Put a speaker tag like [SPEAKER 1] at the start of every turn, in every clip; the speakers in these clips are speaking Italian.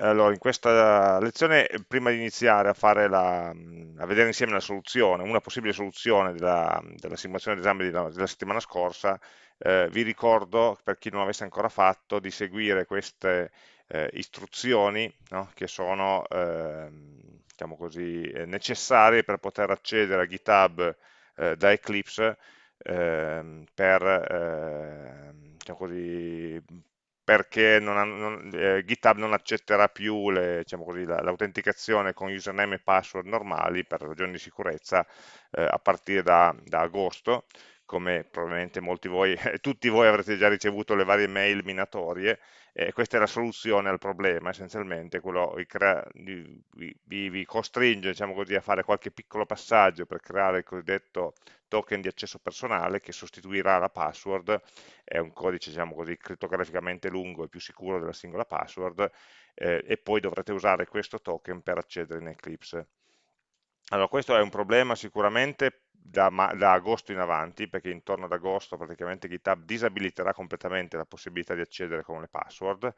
[SPEAKER 1] Allora, in questa lezione, prima di iniziare a, la, a, vedere insieme la soluzione, una possibile soluzione della, della simulazione d'esame della, della, settimana scorsa, eh, vi ricordo, per chi non l'avesse ancora fatto, di seguire queste eh, istruzioni no? che sono eh, diciamo così, eh, necessarie per poter accedere a GitHub eh, da Eclipse ehm, per ehm, diciamo così, perché non non, eh, GitHub non accetterà più diciamo l'autenticazione la, con username e password normali per ragioni di sicurezza eh, a partire da, da, agosto, come probabilmente molti voi, tutti voi avrete già ricevuto le varie mail minatorie, eh, questa è la soluzione al problema, essenzialmente, quello vi, vi, vi costringe diciamo così, a fare qualche piccolo passaggio per creare il cosiddetto token di accesso personale che sostituirà la password, è un codice diciamo così, crittograficamente lungo e più sicuro della singola password, eh, e poi dovrete usare questo token per accedere in Eclipse. Allora, questo è un problema sicuramente da, da, agosto in avanti, perché intorno ad agosto praticamente GitHub disabiliterà completamente la possibilità di accedere con le password,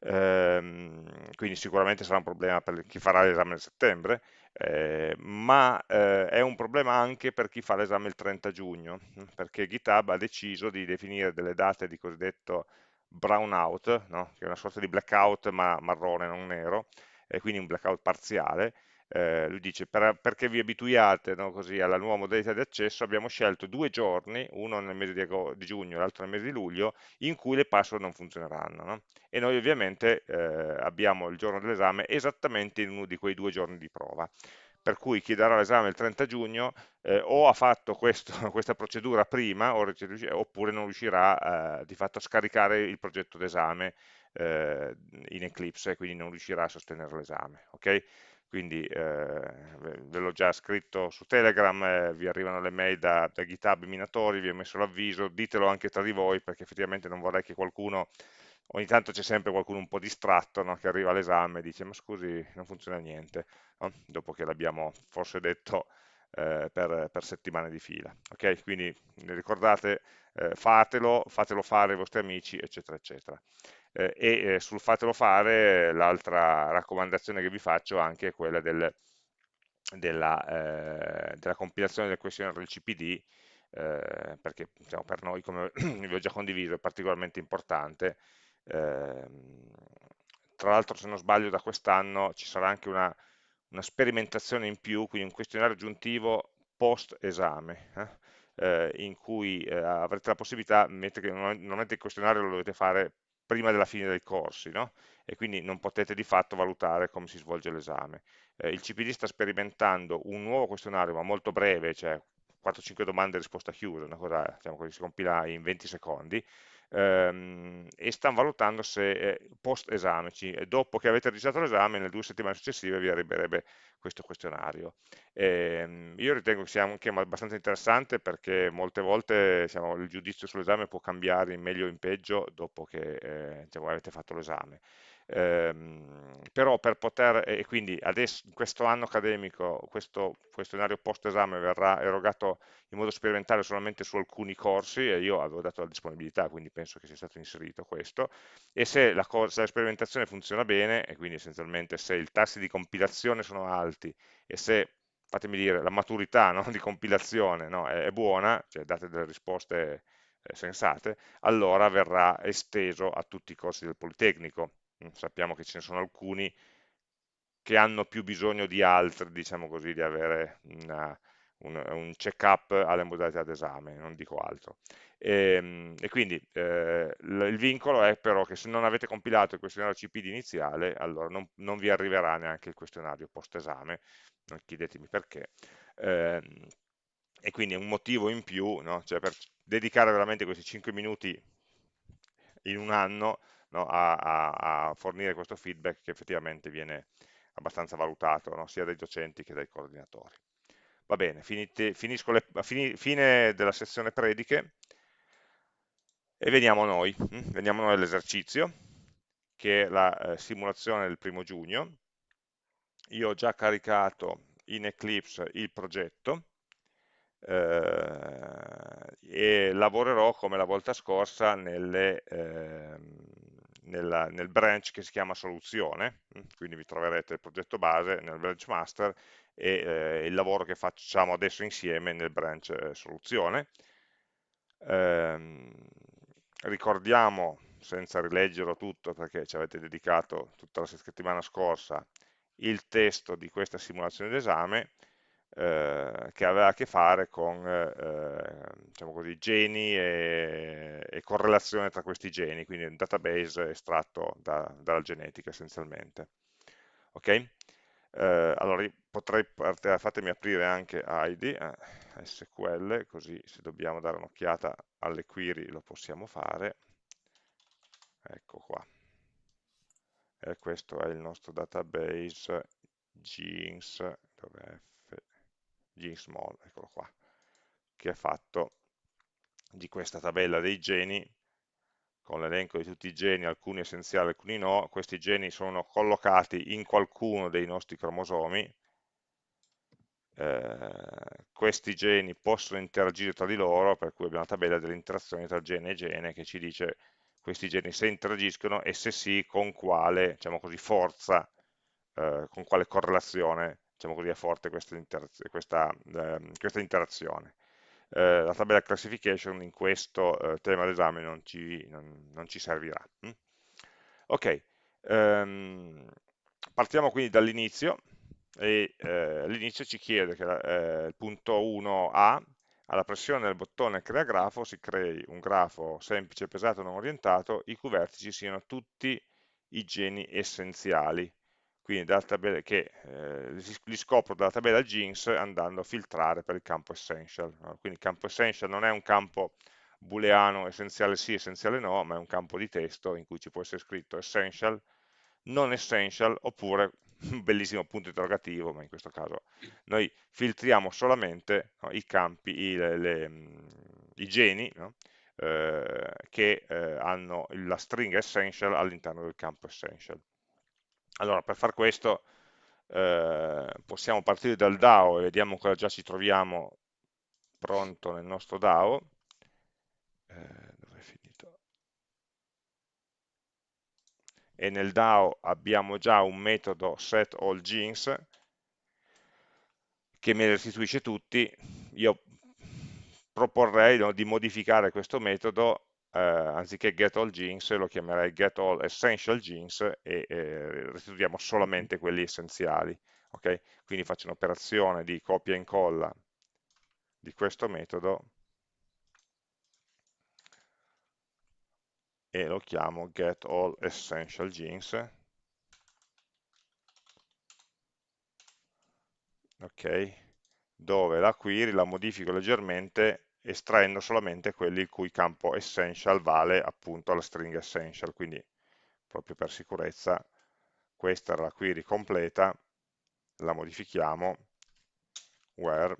[SPEAKER 1] ehm, quindi sicuramente sarà un problema per chi farà l'esame nel settembre, eh, ma eh, è un problema anche per chi fa l'esame il 30 giugno, perché GitHub ha deciso di definire delle date di cosiddetto brownout, no? che è una sorta di blackout ma marrone, non nero, e quindi un blackout parziale, eh, lui dice per, perché vi abituiate no, così, alla nuova modalità di accesso abbiamo scelto due giorni, uno nel mese di, di giugno e l'altro nel mese di luglio, in cui le password non funzioneranno no? e noi ovviamente eh, abbiamo il giorno dell'esame esattamente in uno di quei due giorni di prova per cui chi darà l'esame il 30 giugno eh, o ha fatto questo, questa procedura prima oppure non riuscirà eh, di fatto a scaricare il progetto d'esame eh, in Eclipse e quindi non riuscirà a sostenere l'esame. Okay? Quindi eh, ve l'ho già scritto su Telegram, eh, vi arrivano le mail da, da GitHub minatori, vi ho messo l'avviso, ditelo anche tra di voi perché effettivamente non vorrei che qualcuno, ogni tanto c'è sempre qualcuno un po' distratto no, che arriva all'esame e dice ma scusi non funziona niente, no? dopo che l'abbiamo forse detto eh, per, per, settimane di fila. Ok, quindi ricordate, eh, fatelo, fatelo fare ai vostri amici, eccetera, eccetera eh, e eh, sul fatelo fare l'altra raccomandazione che vi faccio anche è quella del, della, eh, della, compilazione del questionario del CPD eh, perché diciamo, per noi, come vi ho già condiviso, è particolarmente importante. Ehm, tra l'altro se non sbaglio da quest'anno ci sarà anche una, una, sperimentazione in più, quindi un questionario aggiuntivo post esame, eh, in cui eh, avrete la possibilità, mentre che normalmente il questionario lo dovete fare prima della fine dei corsi, no? e quindi non potete di fatto valutare come si svolge l'esame. Eh, il CPD sta sperimentando un nuovo questionario, ma molto breve, cioè 4-5 domande e risposta chiusa, una cosa diciamo, che si compila in 20 secondi, ehm, e stanno valutando se eh, post esame, dopo che avete registrato l'esame, nelle due settimane successive vi arriverebbe questo questionario. Eh, io ritengo che sia anche abbastanza interessante perché molte volte diciamo, il giudizio sull'esame può cambiare in meglio o in peggio dopo che eh, diciamo, avete fatto l'esame. Ehm, però per poter, e quindi adesso in questo anno accademico questo questionario post esame verrà erogato in modo sperimentale solamente su alcuni corsi e io avevo dato la disponibilità quindi penso che sia stato inserito questo. E se la, se la sperimentazione funziona bene e quindi essenzialmente se i tassi di compilazione sono alti e se fatemi dire, la maturità no, di compilazione no, è, è, buona, cioè date delle risposte eh, sensate, allora verrà esteso a tutti i corsi del Politecnico, sappiamo che ce ne sono alcuni che hanno più bisogno di altri, diciamo così, di avere una, un, un check-up alle modalità d'esame, non dico altro. E, ehm, e quindi eh, il vincolo è però che se non avete compilato il questionario CPD iniziale, allora non, non vi arriverà neanche il questionario post-esame, non chiedetemi perché. Eh, e quindi è un motivo in più, no? cioè per dedicare veramente questi 5 minuti in un anno no, a, a, a, fornire questo feedback che effettivamente viene abbastanza valutato no, sia dai docenti che dai coordinatori. Va bene, finite, finisco le, fini, fine della sezione prediche e veniamo a noi, hm? veniamo noi all'esercizio che è la eh, simulazione del primo giugno. Io ho già caricato in Eclipse il progetto eh, e lavorerò come la volta scorsa nelle, eh, nella, nel branch che si chiama soluzione, mm, quindi vi troverete il progetto base nel branch master e eh, il lavoro che facciamo adesso insieme nel branch eh, soluzione. Ehm, ricordiamo, senza rileggerlo tutto perché ci avete dedicato tutta la settimana scorsa, il testo di questa simulazione d'esame, eh, che aveva a che fare con eh, diciamo così, geni e, e, correlazione tra questi geni, quindi un database estratto da, dalla genetica essenzialmente. Ok? Eh, allora potrei, fatemi aprire anche ID, eh, SQL, così se dobbiamo dare un'occhiata alle query lo possiamo fare. Ecco qua. E questo è il nostro database genes, dove Gsmall, eccolo qua, che è fatto di questa tabella dei geni con l'elenco di tutti i geni, alcuni essenziali, alcuni no, questi geni sono collocati in qualcuno dei nostri cromosomi, eh, questi geni possono interagire tra di loro, per cui abbiamo una tabella delle interazioni tra gene e gene che ci dice questi geni se interagiscono e se sì con quale diciamo così, forza, eh, con quale correlazione diciamo così, è forte questa, questa, eh, questa interazione. Eh, la tabella classification in questo eh, tema d'esame non, non, non, ci servirà. Mm? Ok, um, partiamo quindi dall'inizio e eh, all'inizio ci chiede che eh, il punto 1a alla pressione del bottone crea grafo si crei un grafo semplice, pesato, non orientato, i cui vertici siano tutti i geni essenziali quindi dalla che eh, li scopro dalla tabella jeans andando a filtrare per il campo essential. No? Quindi il campo essential non è un campo booleano essenziale sì, essenziale no, ma è un campo di testo in cui ci può essere scritto essential, non essential, oppure un bellissimo punto interrogativo, ma in questo caso noi filtriamo solamente no, i campi, i, le, le, i geni no? eh, che eh, hanno la stringa essential all'interno del campo essential. Allora, per far questo eh, possiamo partire dal DAO e vediamo cosa già ci troviamo pronto nel nostro DAO. Eh, è finito? E nel DAO abbiamo già un metodo setAllGenes che me li restituisce tutti. Io proporrei no, di modificare questo metodo eh, anziché get all genes lo chiamerei get all essential genes e eh, restituiamo solamente quelli essenziali. Okay? Quindi faccio un'operazione di copia e incolla di questo metodo e lo chiamo get all essential genes ok dove la query la modifico leggermente estraendo solamente quelli il cui campo essential vale appunto alla stringa essential, quindi proprio per sicurezza questa era la query completa, la modifichiamo where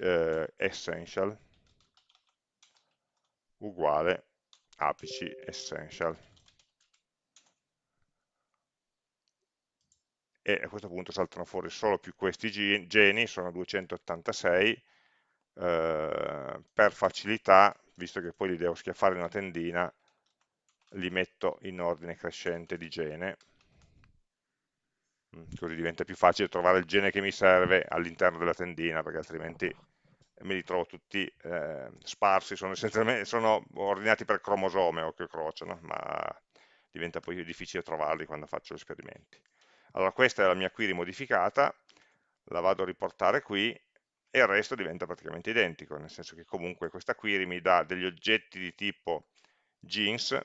[SPEAKER 1] eh, essential uguale apici essential. E a questo punto saltano fuori solo più questi geni, sono 286 eh, per facilità, visto che poi li devo schiaffare in una tendina, li metto in ordine crescente di gene, mm, così diventa più facile trovare il gene che mi serve all'interno della tendina, perché altrimenti me li trovo tutti eh, sparsi, sono, sono ordinati per cromosome o che crociano, ma diventa poi difficile trovarli quando faccio gli esperimenti. Allora questa è la mia query modificata, la vado a riportare qui e il resto diventa praticamente identico, nel senso che comunque questa query mi dà degli oggetti di tipo genes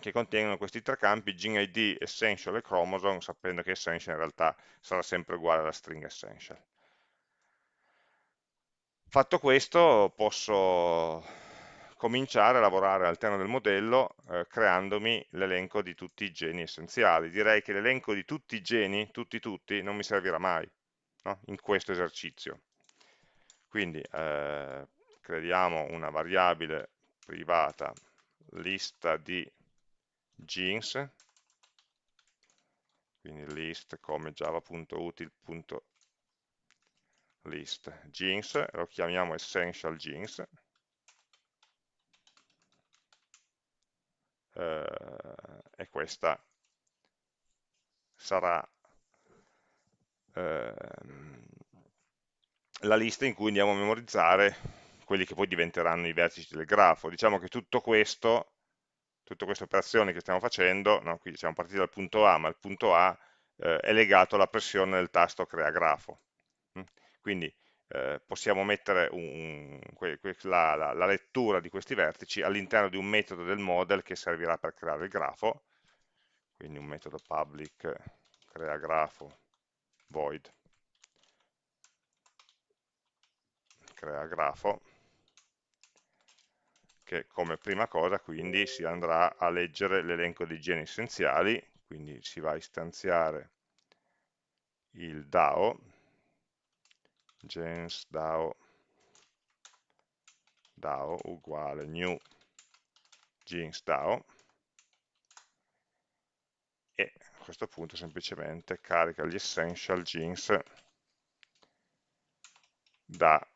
[SPEAKER 1] che contengono questi tre campi, gene ID, essential e chromosome, sapendo che essential in realtà sarà sempre uguale alla stringa essential. Fatto questo posso cominciare a lavorare all'interno del modello eh, creandomi l'elenco di tutti i geni essenziali. Direi che l'elenco di tutti i geni, tutti tutti, non mi servirà mai no? in questo esercizio. Quindi eh, creiamo una variabile privata lista di genes, quindi list come java.util.list genes, lo chiamiamo essential genes, eh, e questa sarà eh, la lista in cui andiamo a memorizzare quelli che poi diventeranno i vertici del grafo. Diciamo che tutto questo, tutte queste operazioni che stiamo facendo, no, qui siamo partiti dal punto A, ma il punto A eh, è legato alla pressione del tasto crea grafo. Mm? Quindi eh, possiamo mettere un, la, la, la, lettura di questi vertici all'interno di un metodo del model che servirà per creare il grafo, quindi un metodo public crea grafo void crea grafo che come prima cosa quindi si andrà a leggere l'elenco dei geni essenziali quindi si va a istanziare il DAO gens DAO, DAO uguale new genes DAO e a questo punto semplicemente carica gli essential genes da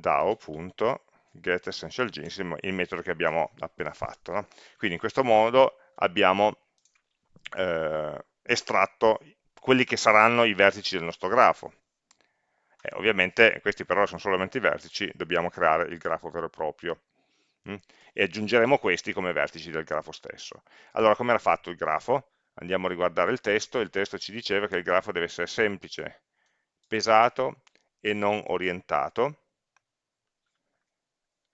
[SPEAKER 1] DAO.getEssentialGenes, il metodo che abbiamo appena fatto. No? Quindi in questo modo abbiamo eh, estratto quelli che saranno i vertici del nostro grafo. Eh, ovviamente questi però sono solamente i vertici, dobbiamo creare il grafo vero e proprio mh? Mm? e aggiungeremo questi come vertici del grafo stesso. Allora, come era fatto il grafo? Andiamo a riguardare il testo, il testo ci diceva che il grafo deve essere semplice, pesato e non orientato,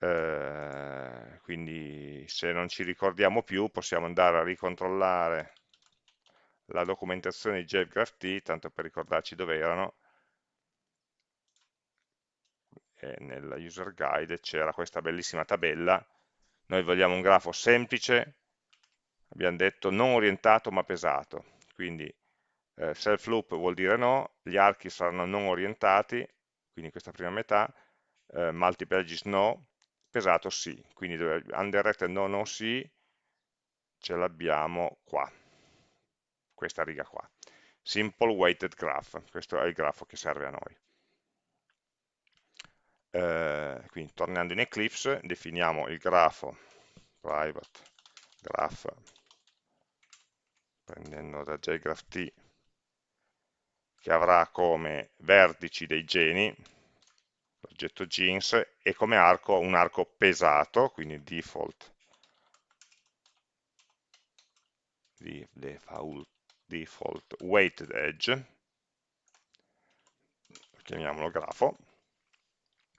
[SPEAKER 1] eh, quindi se non ci ricordiamo più possiamo andare a ricontrollare la documentazione di JGraphT, tanto per ricordarci dove erano, e nella user guide c'era questa bellissima tabella, noi vogliamo un grafo semplice, abbiamo detto non orientato ma pesato, quindi eh, self loop vuol dire no, gli archi saranno non orientati, quindi questa prima metà, eh, multiple edges no, pesato sì, quindi undirected no no sì, ce l'abbiamo qua, questa riga qua. Simple weighted graph, questo è il grafo che serve a noi. Eh, quindi tornando in Eclipse definiamo il grafo private graph prendendo da jgraph che avrà come vertici dei geni l'oggetto jeans e come arco un arco pesato quindi default. Default weighted edge chiamiamolo grafo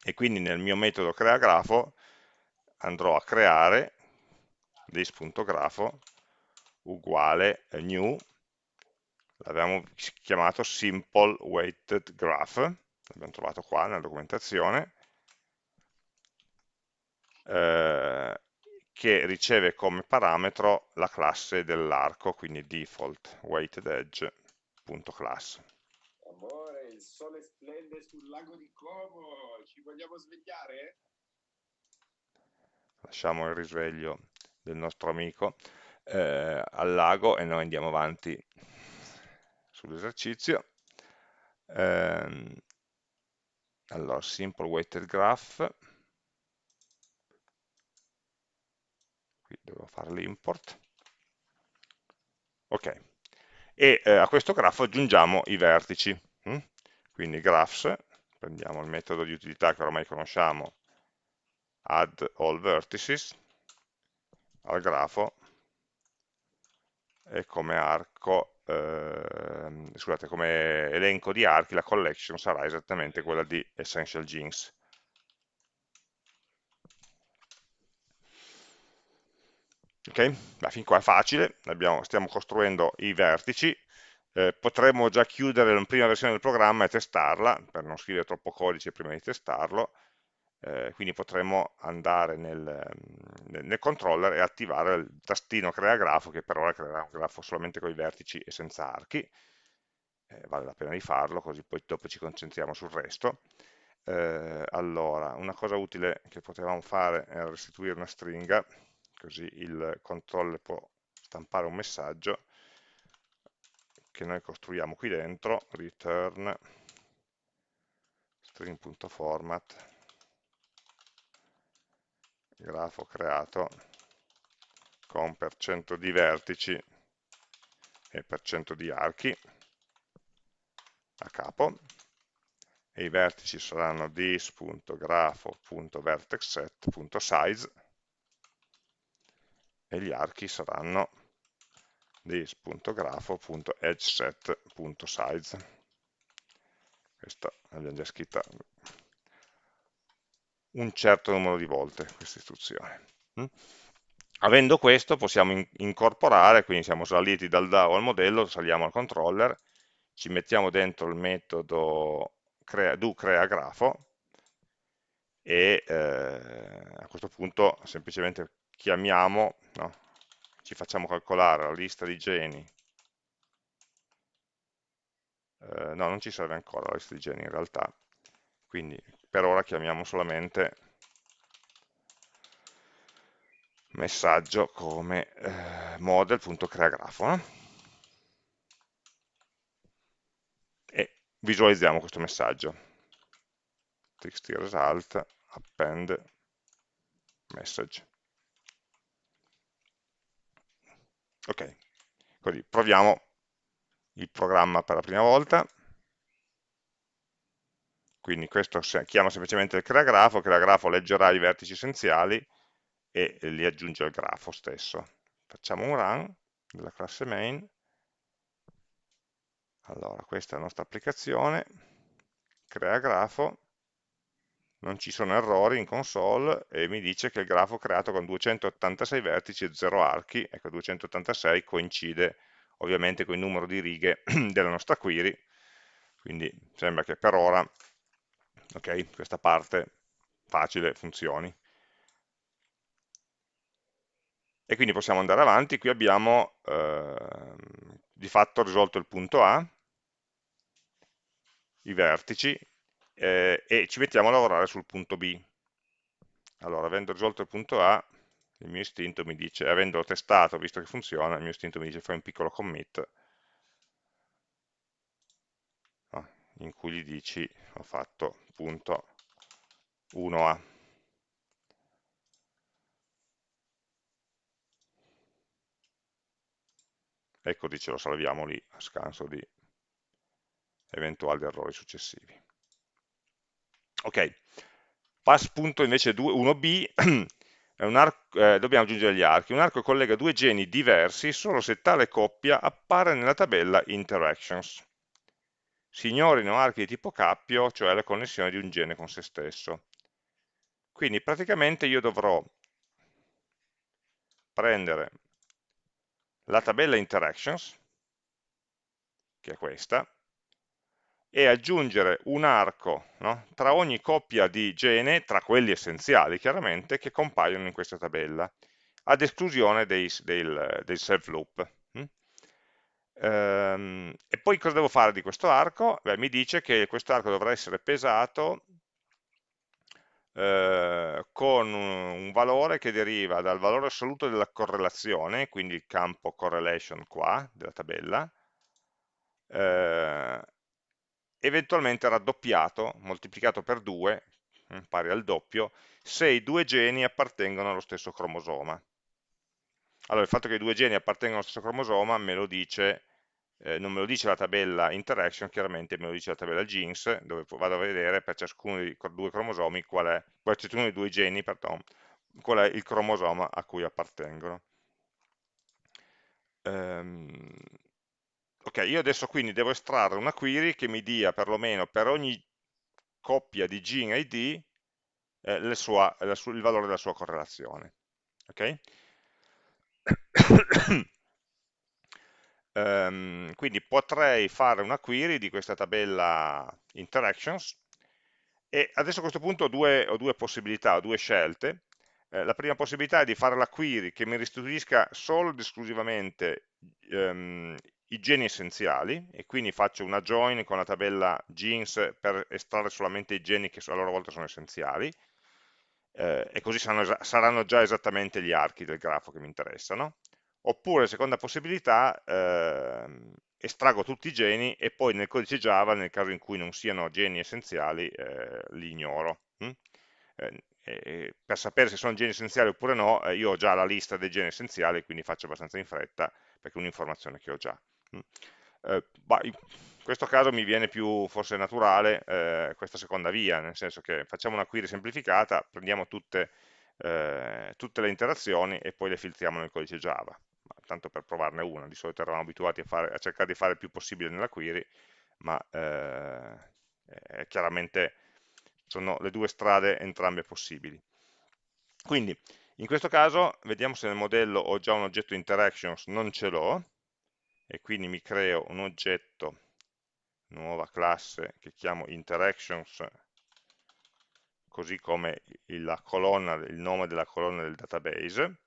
[SPEAKER 1] e quindi nel mio metodo crea grafo andrò a creare this.grafo uguale new l'abbiamo chiamato simple weighted graph l'abbiamo trovato qua nella documentazione eh, che riceve come parametro la classe dell'arco quindi default weighted edge.class
[SPEAKER 2] il sole splende sul lago di Como, ci vogliamo svegliare?
[SPEAKER 1] Lasciamo il risveglio del nostro amico eh, al lago e noi andiamo avanti sull'esercizio. Eh, allora, simple weighted graph, qui devo fare l'import, ok, e eh, a questo grafo aggiungiamo i vertici. Hm? quindi graphs, prendiamo il metodo di utilità che ormai conosciamo, add all vertices, al grafo, e come arco, eh, scusate, come elenco di archi la collection sarà esattamente quella di Essential Genes. Ok, Beh, fin qua è facile, Abbiamo, stiamo costruendo i vertici, eh, potremmo già chiudere la prima versione del programma e testarla, per non scrivere troppo codice prima di testarlo, eh, quindi potremmo andare nel, nel, nel, controller e attivare il tastino crea grafo, che per ora creerà un grafo solamente con i vertici e senza archi, eh, vale la pena di farlo, così poi dopo ci concentriamo sul resto. Eh, allora, una cosa utile che potevamo fare era restituire una stringa, così il controller può stampare un messaggio, che noi costruiamo qui dentro, return string.format grafo creato con per cento di vertici e per cento di archi a capo. E i vertici saranno this.grafo.vertexset.size e gli archi saranno this.grafo.edgeset.size questa l'abbiamo già scritta un certo numero di volte questa istruzione mm? avendo questo possiamo in incorporare quindi siamo saliti dal DAO al modello saliamo al controller ci mettiamo dentro il metodo crea, do crea grafo e eh, a questo punto semplicemente chiamiamo, no, ci facciamo calcolare la lista di geni, eh, no non ci serve ancora la lista di geni in realtà, quindi per ora chiamiamo solamente messaggio come eh, model.creagrafo no? e visualizziamo questo messaggio. Txt result append message. Ok così proviamo il programma per la prima volta quindi questo chiama semplicemente il creagrafo, il creagrafo leggerà i vertici essenziali e li aggiunge al grafo stesso. Facciamo un run della classe main, allora questa è la nostra applicazione, crea grafo, non ci sono errori in console e mi dice che il grafo creato con 286 vertici e 0 archi, ecco 286 coincide ovviamente con il numero di righe della nostra query, quindi sembra che per ora ok, questa parte facile funzioni. E quindi possiamo andare avanti, qui abbiamo eh, di fatto risolto il punto A, i vertici, eh, e ci mettiamo a lavorare sul punto B. Allora, avendo risolto il punto A, il mio istinto mi dice, avendolo testato, visto che funziona, il mio istinto mi dice fai un piccolo commit, in cui gli dici ho fatto punto 1A. E così ce lo salviamo lì a scanso di eventuali errori successivi. Ok, pass punto invece 1b, eh, dobbiamo aggiungere gli archi. Un arco collega due geni diversi solo se tale coppia appare nella tabella interactions si ignorino archi di tipo cappio, cioè la connessione di un gene con se stesso. Quindi praticamente io dovrò prendere la tabella interactions, che è questa, e aggiungere un arco no? tra ogni coppia di gene, tra quelli essenziali chiaramente, che compaiono in questa tabella, ad esclusione dei, del, del self loop. Ehm, e poi cosa devo fare di questo arco? Beh, mi dice che questo arco dovrà essere pesato eh, con un, valore che deriva dal valore assoluto della correlazione, quindi il campo correlation qua, della tabella, eh, eventualmente raddoppiato, moltiplicato per 2, mm, pari al doppio, se i due geni appartengono allo stesso cromosoma. Allora, il fatto che i due geni appartengono allo stesso cromosoma me lo dice, eh, non me lo dice la tabella interaction, chiaramente me lo dice la tabella genes, dove vado a vedere per ciascuno dei due cromosomi, qual è, per ciascuno dei due geni, pardon, qual è il cromosoma a cui appartengono. Um, ok, io adesso quindi devo estrarre una query che mi dia perlomeno per ogni coppia di gene ID eh, sua, la, il valore della sua correlazione. Ok? Um, quindi potrei fare una query di questa tabella interactions e adesso a questo punto ho due, ho due possibilità, ho due scelte. Eh, la prima possibilità è di fare la query che mi restituisca solo ed esclusivamente um, i geni essenziali e quindi faccio una join con la tabella genes per estrarre solamente i geni che a loro volta sono essenziali eh, e così saranno, saranno, già esattamente gli archi del grafo che mi interessano oppure seconda possibilità eh, estraggo tutti i geni e poi nel codice Java nel caso in cui non siano geni essenziali eh, li ignoro e per sapere se sono geni essenziali oppure no, eh, io ho già la lista dei geni essenziali, quindi faccio abbastanza in fretta, perché è un'informazione che ho già. Mm. Questo caso mi viene più forse naturale eh, questa seconda via, nel senso che facciamo una query semplificata, prendiamo tutte, eh, tutte le interazioni e poi le filtriamo nel codice Java, ma tanto per provarne una, di solito eravamo abituati a, fare, a cercare di fare il più possibile nella query, ma eh, chiaramente sono le due strade entrambe possibili. Quindi, in questo caso, vediamo se nel modello ho già un oggetto interactions, non ce l'ho, e quindi mi creo un oggetto, nuova classe, che chiamo interactions, così come il, colonna, il nome della colonna del database,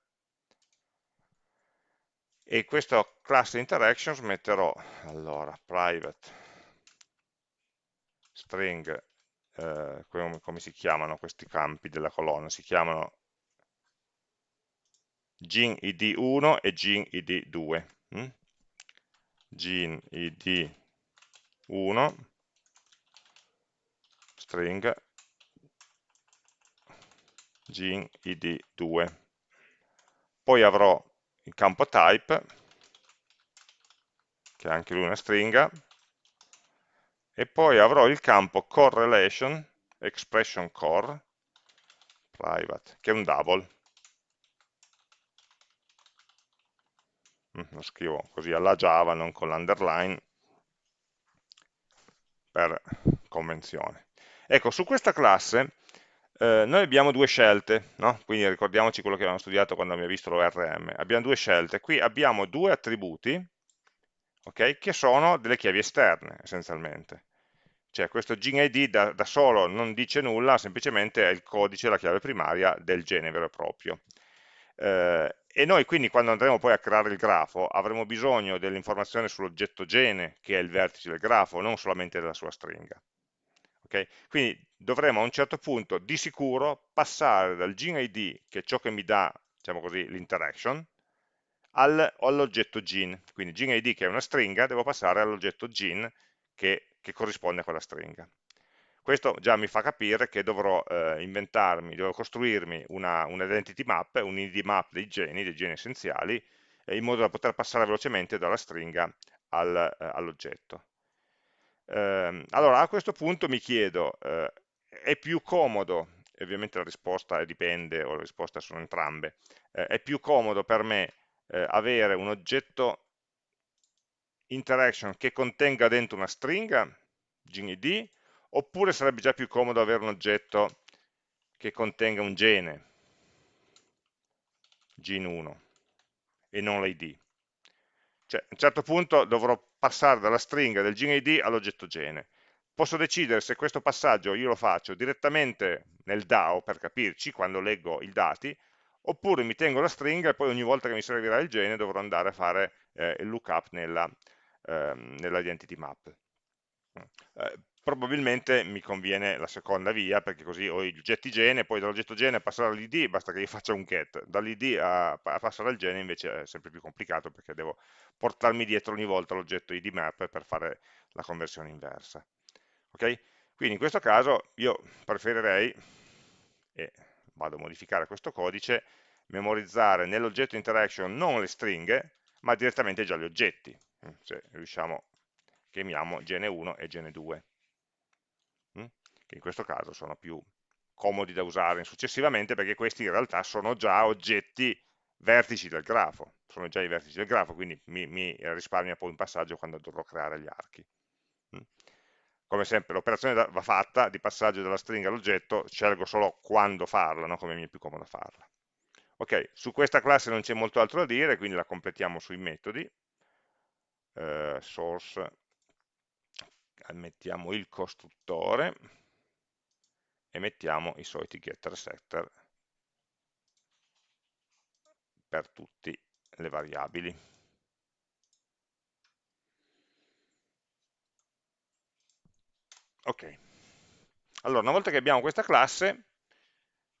[SPEAKER 1] e questa classe interactions metterò, allora, private string eh, come, come, si chiamano questi campi della colonna? Si chiamano gin id 1 e gin id 2. Hm? gin id 1 string. Gin id 2. Poi avrò il campo type, che è anche lui una stringa, e poi avrò il campo correlation expression core private che è un double. Mm, lo scrivo così alla Java non con l'underline per convenzione ecco su questa classe eh, noi abbiamo due scelte no? quindi ricordiamoci quello che abbiamo studiato quando abbiamo visto l'ORM abbiamo due scelte qui abbiamo due attributi okay, che sono delle chiavi esterne essenzialmente. Cioè questo GenID da, da solo non dice nulla, semplicemente è il codice, la chiave primaria del gene vero e proprio. Eh, e noi quindi quando andremo poi a creare il grafo avremo bisogno dell'informazione sull'oggetto gene, che è il vertice del grafo, non solamente della sua stringa. Okay? Quindi dovremo a un certo punto di sicuro passare dal GenID, che è ciò che mi dà diciamo l'interaction, all'oggetto gene. Quindi GeneID che è una stringa, devo passare all'oggetto gene che, che, corrisponde a quella stringa. Questo già mi fa capire che dovrò eh, inventarmi, dovrò costruirmi una, un identity map, un id map dei geni, dei geni essenziali, eh, in modo da poter passare velocemente dalla stringa al, eh, all'oggetto. Ehm, allora, a questo punto mi chiedo, eh, è più comodo, ovviamente la risposta dipende, o le risposte sono entrambe, eh, è più comodo per me eh, avere un oggetto interaction che contenga dentro una stringa, GND, oppure sarebbe già più comodo avere un oggetto che contenga un gene, gen1, e non l'id. Cioè, a un certo punto dovrò passare dalla stringa del GNID all'oggetto gene. Posso decidere se questo passaggio io lo faccio direttamente nel DAO, per capirci, quando leggo i dati, oppure mi tengo la stringa e poi ogni volta che mi servirà il gene dovrò andare a fare eh, il lookup nella, ehm, nella identity map. Eh, probabilmente mi conviene la seconda via perché così ho i oggetti gene, poi dall'oggetto gene passare all'id basta che io faccia un get, dall'id a, a, passare al gene invece è sempre più complicato perché devo portarmi dietro ogni volta l'oggetto id map per fare la conversione inversa. Ok? Quindi in questo caso io preferirei, e vado a modificare questo codice, memorizzare nell'oggetto interaction non le stringhe, ma direttamente già gli oggetti, se riusciamo, chiamiamo gene1 e gene2, mm, che in questo caso sono più comodi da usare successivamente perché questi in realtà sono già oggetti vertici del grafo, sono già i vertici del grafo, quindi mi, mi risparmia poi un passaggio quando dovrò creare gli archi. Mm come sempre l'operazione va fatta di passaggio dalla stringa all'oggetto, scelgo solo quando farla, no? come mi è più comodo farla. Ok, su questa classe non c'è molto altro da dire, quindi la completiamo sui metodi. Eh, source, mettiamo il costruttore e mettiamo i soliti getter setter per tutte le variabili. Ok, allora una volta che abbiamo questa classe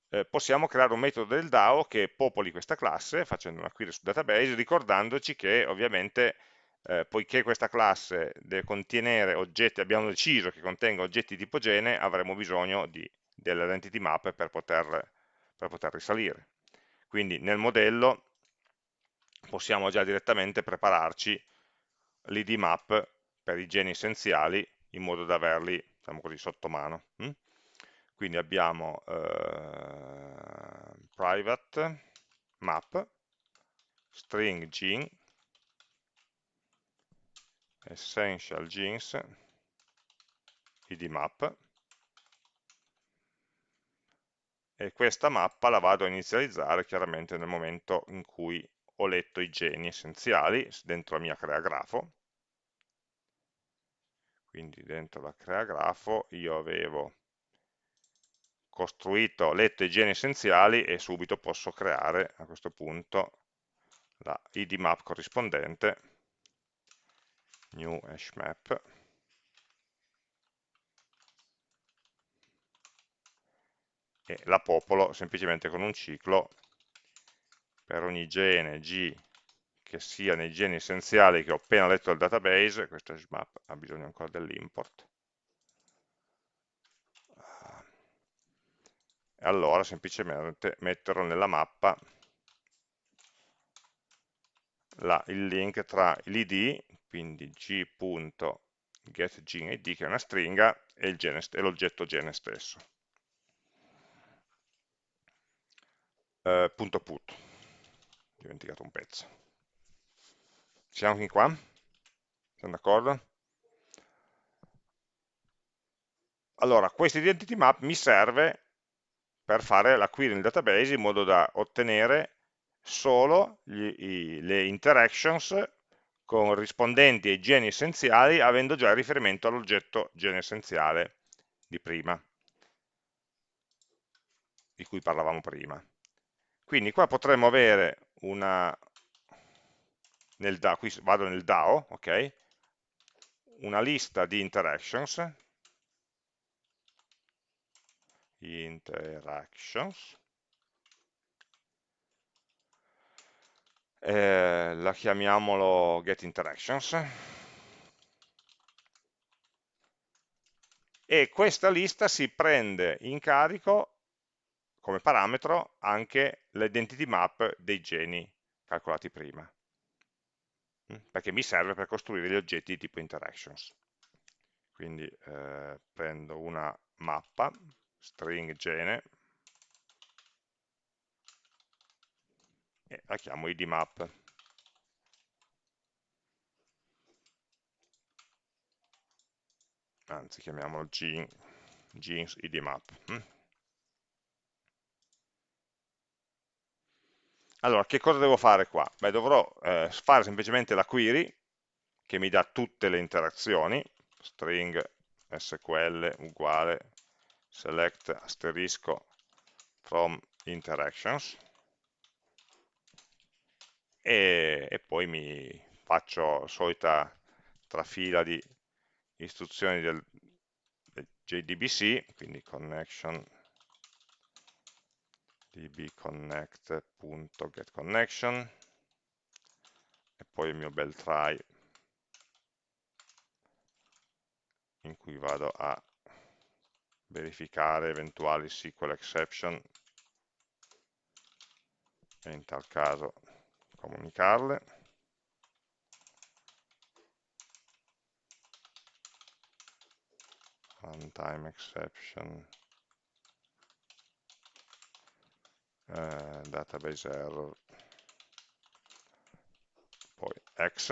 [SPEAKER 1] eh, possiamo creare un metodo del DAO che popoli questa classe facendo una query sul database ricordandoci che ovviamente eh, poiché questa classe deve contenere oggetti, abbiamo deciso che contenga oggetti tipo gene, avremo bisogno dell'identity map per poter, per poter risalire. Quindi nel modello possiamo già direttamente prepararci l'id map per i geni essenziali in modo da averli diciamo così, sotto mano. Hm? Quindi abbiamo eh, private map string gene essential genes id map. E questa mappa la vado a inizializzare chiaramente nel momento in cui ho letto i geni essenziali dentro la mia crea grafo. Quindi dentro la crea grafo io avevo costruito, letto i geni essenziali e subito posso creare a questo punto la id map corrispondente new hash map. E la popolo semplicemente con un ciclo per ogni gene G che sia nei geni essenziali che ho appena letto dal database, questo hash map ha bisogno ancora dell'import, e allora semplicemente metterò nella mappa la, il link tra l'id, quindi g.getGeneID, che è una stringa, e l'oggetto gene stesso. Uh, punto put, ho dimenticato un pezzo. Siamo fin qua? Siamo d'accordo? Allora, questo identity map mi serve per fare la query nel database in modo da ottenere solo gli, i, le interactions corrispondenti ai geni essenziali avendo già il riferimento all'oggetto gene essenziale di prima, di cui parlavamo prima. Quindi qua potremmo avere una, nel DAO, qui vado nel DAO, ok? Una lista di interactions, interactions, eh, la chiamiamolo getInteractions, e questa lista si prende in carico come parametro anche l'identity map dei geni calcolati prima, mm, perché mi serve per costruire gli oggetti di tipo interactions. Quindi eh, prendo una mappa, string gene, e la chiamo idmap. Anzi, chiamiamolo genes idmap. Mm. Allora, che cosa devo fare qua? Beh, dovrò eh, fare semplicemente la query che mi dà tutte le interazioni, string sql uguale select asterisco from interactions e, e poi mi faccio solita trafila di istruzioni del, del JDBC, quindi connection dbconnect.getConnection e poi il mio bel try in cui vado a verificare eventuali SQL exception e in tal caso comunicarle. Runtime exception, eh, database error, poi X,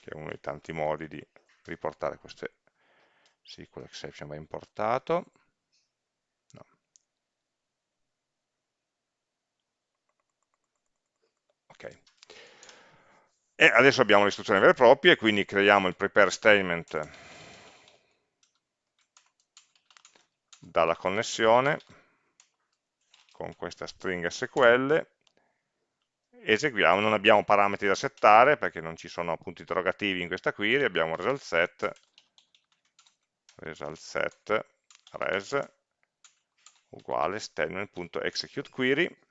[SPEAKER 1] che è uno dei tanti modi di riportare queste SQL exception va importato. Ok. E adesso abbiamo le istruzioni vere e proprie, quindi creiamo il prepare statement dalla connessione con questa string SQL, eseguiamo, non abbiamo parametri da settare perché non ci sono punti interrogativi in questa query, abbiamo result set result set res uguale statement.executeQuery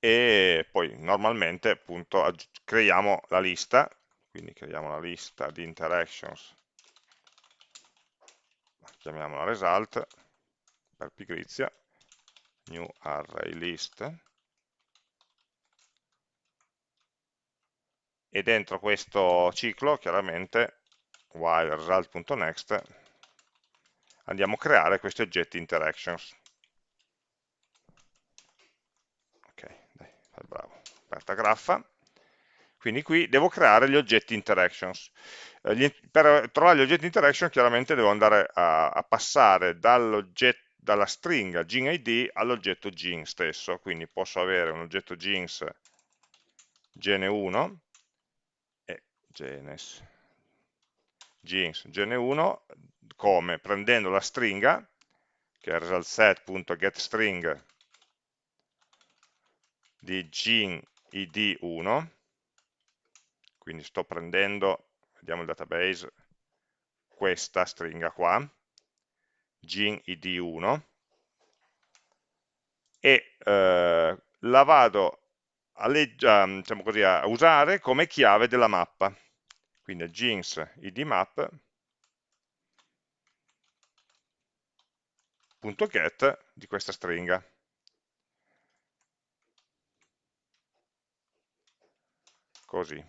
[SPEAKER 1] e poi normalmente appunto creiamo la lista, quindi creiamo la lista di interactions chiamiamola result, per pigrizia, new array list, e dentro questo ciclo, chiaramente, while result.next, andiamo a creare questi oggetti interactions. Ok, dai, fai bravo. Aperta graffa. Quindi qui devo creare gli oggetti interactions. Eh, per trovare gli oggetti interaction chiaramente devo andare a, a passare dalla stringa GenID all'oggetto Gen stesso, quindi posso avere un oggetto Gens gene1 e genes, Gens gene1 come? Prendendo la stringa, che è resultSet.getString di Gen id1, quindi sto prendendo vediamo il database, questa stringa qua, gin id1, e eh, la vado a, diciamo così, a, usare come chiave della mappa. Quindi jeans id map get di questa stringa. Così.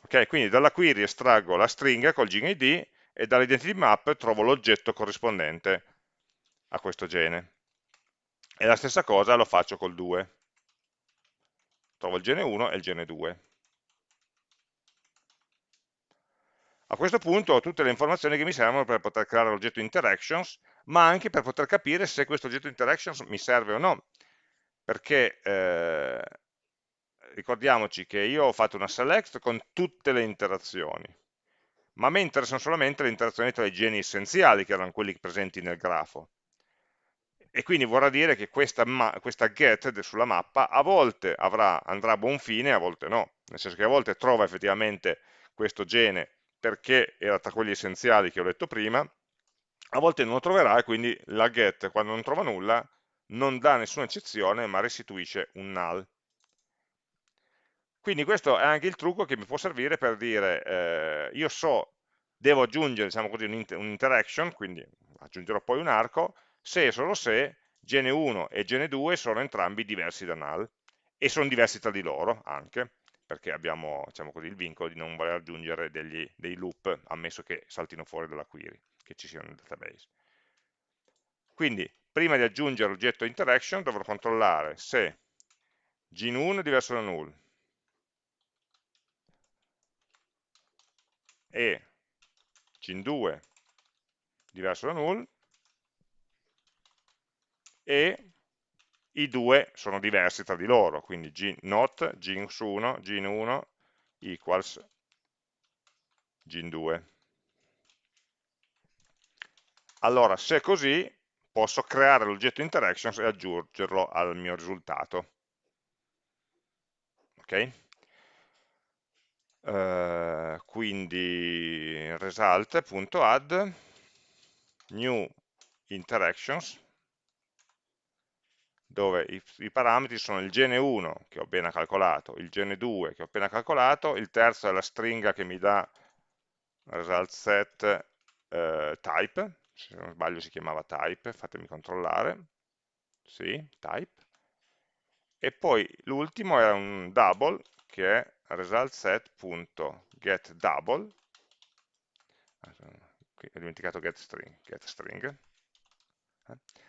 [SPEAKER 1] Ok, quindi dalla query estraggo la stringa col gene id e dall'identity map trovo l'oggetto corrispondente a questo gene. E la stessa cosa lo faccio col 2. Trovo il gene 1 e il gene 2. A questo punto ho tutte le informazioni che mi servono per poter creare l'oggetto interactions, ma anche per poter capire se questo oggetto interactions mi serve o no, perché eh, ricordiamoci che io ho fatto una select con tutte le interazioni, ma a me interessano solamente le interazioni tra i geni essenziali, che erano quelli presenti nel grafo. E quindi vorrà dire che questa, questa get sulla mappa a volte avrà, andrà a buon fine, a volte no. Nel senso che a volte trova effettivamente questo gene perché era tra quelli essenziali che ho detto prima, a volte non lo troverà e quindi la get, quando non trova nulla, non dà nessuna eccezione, ma restituisce un null. Quindi questo è anche il trucco che mi può servire per dire, eh, io so, devo aggiungere diciamo così, un'interaction, quindi aggiungerò poi un arco, se e solo se gene1 e gene2 sono entrambi diversi da null, e sono diversi tra di loro anche, perché abbiamo diciamo così, il vincolo di non voler aggiungere degli, dei loop, ammesso che saltino fuori dalla query, che ci siano nel database. Quindi, prima di aggiungere l'oggetto interaction, dovrò controllare se gen1 è diverso da null, e gin2 diverso da null e i due sono diversi tra di loro, quindi not gin1, gin1 equals gin2. Allora, se è così, posso creare l'oggetto interactions e aggiungerlo al mio risultato. Ok? Eh, quindi result.add new interactions dove i, i, parametri sono il gene 1 che ho appena calcolato, il gene 2 che ho appena calcolato, il terzo è la stringa che mi dà result set eh, type, se non sbaglio si chiamava type, fatemi controllare, sì, type, e poi l'ultimo è un double che è resultSet.getDouble qui ho dimenticato getString, getString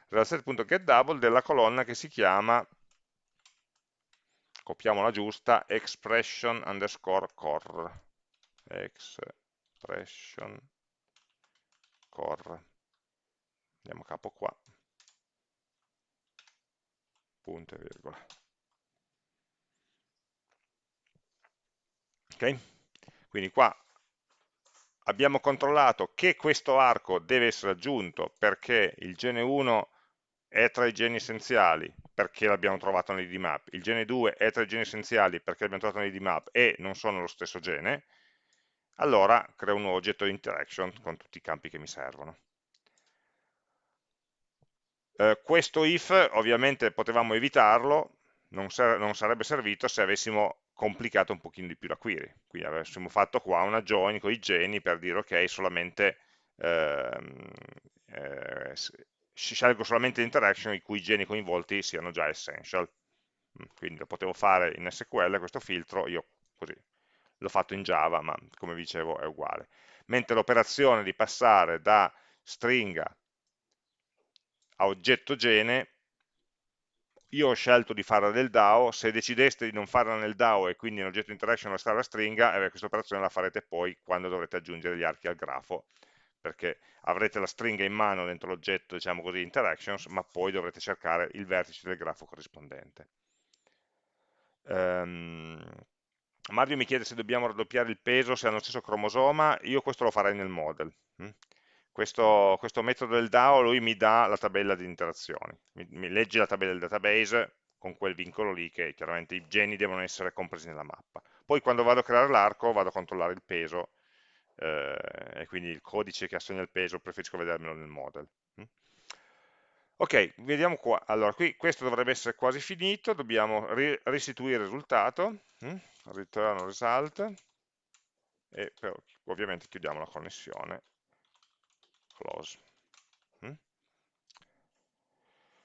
[SPEAKER 1] resultSet.getDouble della colonna che si chiama copiamola giusta expression underscore core expression core andiamo a capo qua. Punto e virgola Okay? Quindi qua abbiamo controllato che questo arco deve essere aggiunto perché il gene 1 è tra i geni essenziali perché l'abbiamo trovato nell'IDMAP, il gene 2 è tra i geni essenziali perché l'abbiamo trovato nell'IDMAP e non sono lo stesso gene, allora creo un nuovo oggetto di interaction con tutti i campi che mi servono. Eh, questo if ovviamente potevamo evitarlo, non, non sarebbe servito se avessimo complicato un pochino di più la query. Quindi avessimo fatto qua una join con i geni per dire ok, solamente ehm, eh, scelgo solamente l'interaction i cui geni coinvolti siano già essential. Mm, quindi lo potevo fare in SQL questo filtro, io così l'ho fatto in Java, ma come vi dicevo è uguale. Mentre l'operazione di passare da stringa a oggetto gene, io ho scelto di farla nel DAO, se decideste di non farla nel DAO e quindi in oggetto interaction restare la stringa, eh, questa operazione la farete poi quando dovrete aggiungere gli archi al grafo, perché avrete la stringa in mano dentro l'oggetto, diciamo così, interactions, ma poi dovrete cercare il vertice del grafo corrispondente. Um, Mario mi chiede se dobbiamo raddoppiare il peso se hanno lo stesso cromosoma, io questo lo farei nel model. Questo, questo, metodo del DAO lui mi dà la tabella di interazioni, mi, mi, legge la tabella del database con quel vincolo lì che chiaramente i geni devono essere compresi nella mappa. Poi quando vado a creare l'arco vado a controllare il peso eh, e quindi il codice che assegna il peso preferisco vedermelo nel model. Hm? Ok, vediamo qua. Allora, qui questo dovrebbe essere quasi finito, dobbiamo ri restituire il risultato, hm? return result, e però, ovviamente chiudiamo la connessione, close. Hm?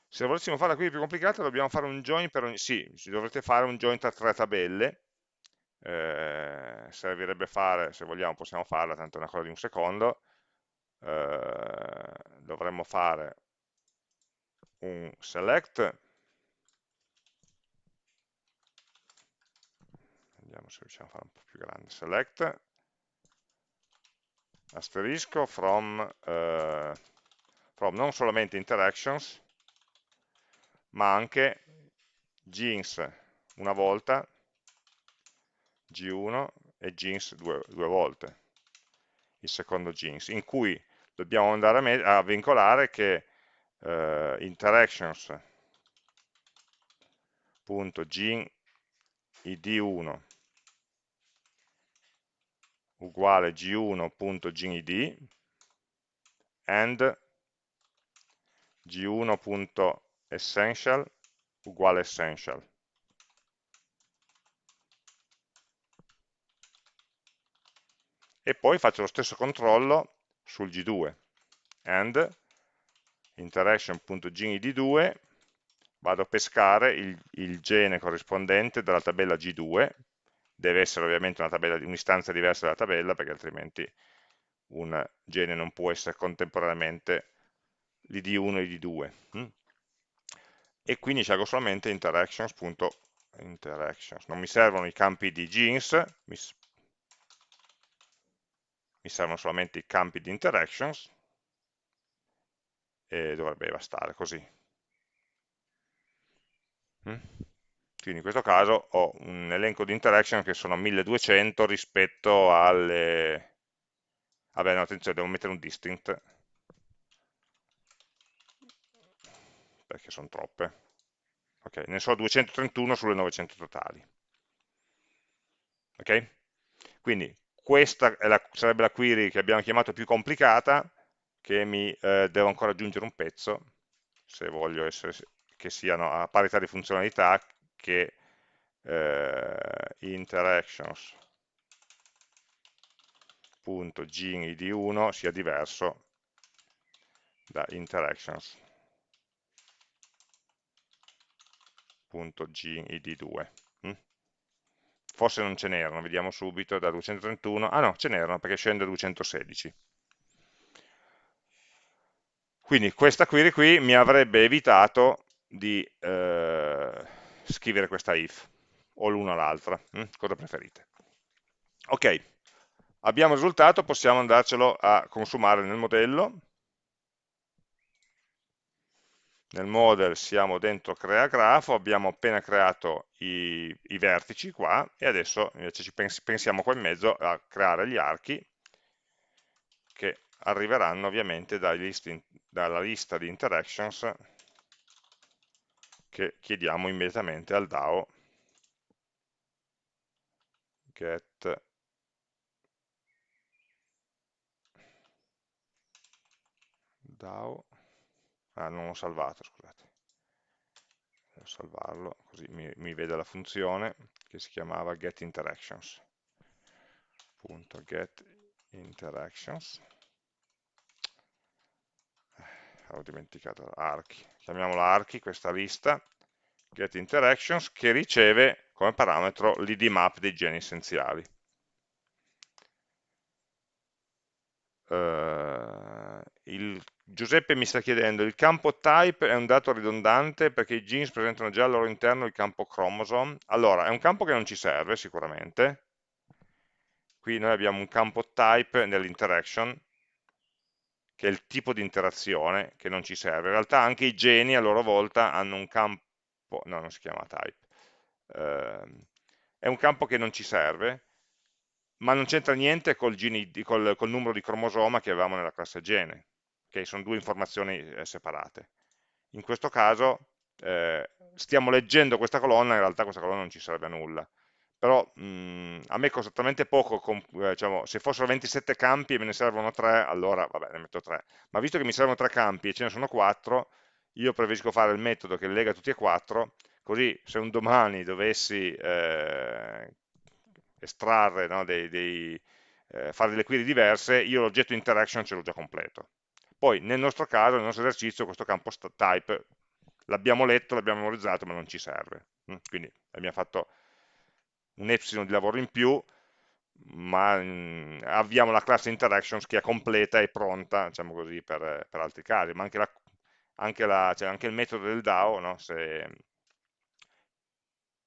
[SPEAKER 1] Se volessimo farla qui più complicata dobbiamo fare un join per ogni... Sì, dovrete fare un join tra tre tabelle, eh, servirebbe fare, se vogliamo possiamo farla, tanto è una cosa di un secondo, eh, dovremmo fare un select, vediamo se riusciamo a fare un po' più grande, select, asterisco from, uh, from non solamente interactions, ma anche genes una volta, G1 e genes due, due volte, il secondo genes, in cui dobbiamo andare a, a vincolare che eh, interactions.gin id1 uguale g1.ginid and g1.essential uguale essential. E poi faccio lo stesso controllo sul G2 and interaction.genid2 vado a pescare il, il, gene corrispondente dalla tabella G2 deve essere ovviamente un'istanza un diversa dalla tabella perché altrimenti un gene non può essere contemporaneamente l'id1 e l'id2 hm? e quindi scelgo solamente interactions.interactions non mi servono i campi di genes mi, mi servono solamente i campi di interactions e dovrebbe bastare così. Mm? Quindi in questo caso ho un elenco di interaction che sono 1200 rispetto alle... Vabbè, no, attenzione, devo mettere un distinct, perché sono troppe. Ok, ne so 231 sulle 900 totali. Ok? Quindi questa la, sarebbe la query che abbiamo chiamato più complicata, che mi eh, devo ancora aggiungere un pezzo, se voglio essere, che siano a parità di funzionalità, che eh, interactions.ginid1 sia diverso da interactions.ginid2. Hm? Forse non ce n'erano, vediamo subito, da 231, ah no, ce n'erano perché scende a 216. Quindi questa query qui mi avrebbe evitato di eh, scrivere questa if, o l'una o l'altra, hm? cosa preferite. Ok, abbiamo il risultato, possiamo andarcelo a consumare nel modello. Nel model siamo dentro crea grafo, abbiamo appena creato i, i vertici qua e adesso invece ci pens pensiamo qua in mezzo a creare gli archi che arriveranno ovviamente dalla lista di interactions che chiediamo immediatamente al DAO. Get. DAO. Ah non ho salvato scusate. Devo salvarlo così mi, mi vede la funzione che si chiamava get interactions punto get interactions ho dimenticato archi, chiamiamola archi questa lista, get interactions, che riceve come parametro l'id map dei geni essenziali. Uh, il, Giuseppe mi sta chiedendo, il campo type è un dato ridondante perché i genes presentano già al loro interno il campo chromosome? Allora, è un campo che non ci serve sicuramente, qui noi abbiamo un campo type nell'interaction, che è il tipo di interazione che non ci serve. In realtà anche i geni a loro volta hanno un campo, no, non si chiama type, uh, è un campo che non ci serve, ma non c'entra niente col, geni, col, col, numero di cromosoma che avevamo nella classe gene, che sono due informazioni eh, separate. In questo caso eh, stiamo leggendo questa colonna, in realtà questa colonna non ci serve a nulla, però mh, a me costa talmente poco, con, eh, diciamo, se fossero 27 campi e me ne servono 3, allora vabbè, ne metto 3, ma visto che mi servono 3 campi e ce ne sono 4, io preferisco fare il metodo che lega tutti e 4, così se un domani dovessi eh, estrarre, no, dei, dei, eh, fare delle query diverse, io l'oggetto interaction ce l'ho già completo. Poi nel nostro caso, nel nostro esercizio, questo campo type l'abbiamo letto, l'abbiamo memorizzato, ma non ci serve. Quindi abbiamo fatto un epsilon di lavoro in più, ma mh, mm, avviamo la classe interactions che è completa e pronta, diciamo così, per, per altri casi, ma anche, la, anche, la, cioè anche il metodo del DAO, no? se,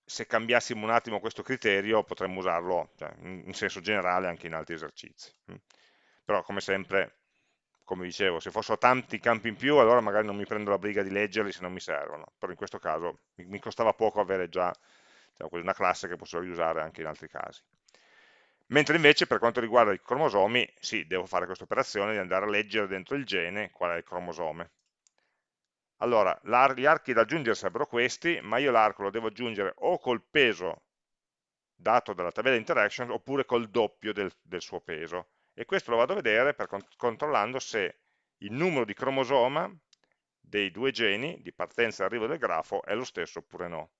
[SPEAKER 1] se cambiassimo un attimo questo criterio potremmo usarlo cioè, in senso generale anche in altri esercizi. Mm. Però come sempre, come dicevo, se fossero tanti campi in più allora magari non mi prendo la briga di leggerli se non mi servono, però in questo caso mi costava poco avere già diciamo, una classe che posso riusare anche in altri casi. Mentre invece per quanto riguarda i cromosomi, sì, devo fare questa operazione di andare a leggere dentro il gene qual è il cromosome allora, gli archi da aggiungere sarebbero questi, ma io l'arco lo devo aggiungere o col peso dato dalla tabella interaction oppure col doppio del, del suo peso. E questo lo vado a vedere per, controllando se il numero di cromosoma dei due geni di partenza e arrivo del grafo è lo stesso oppure no.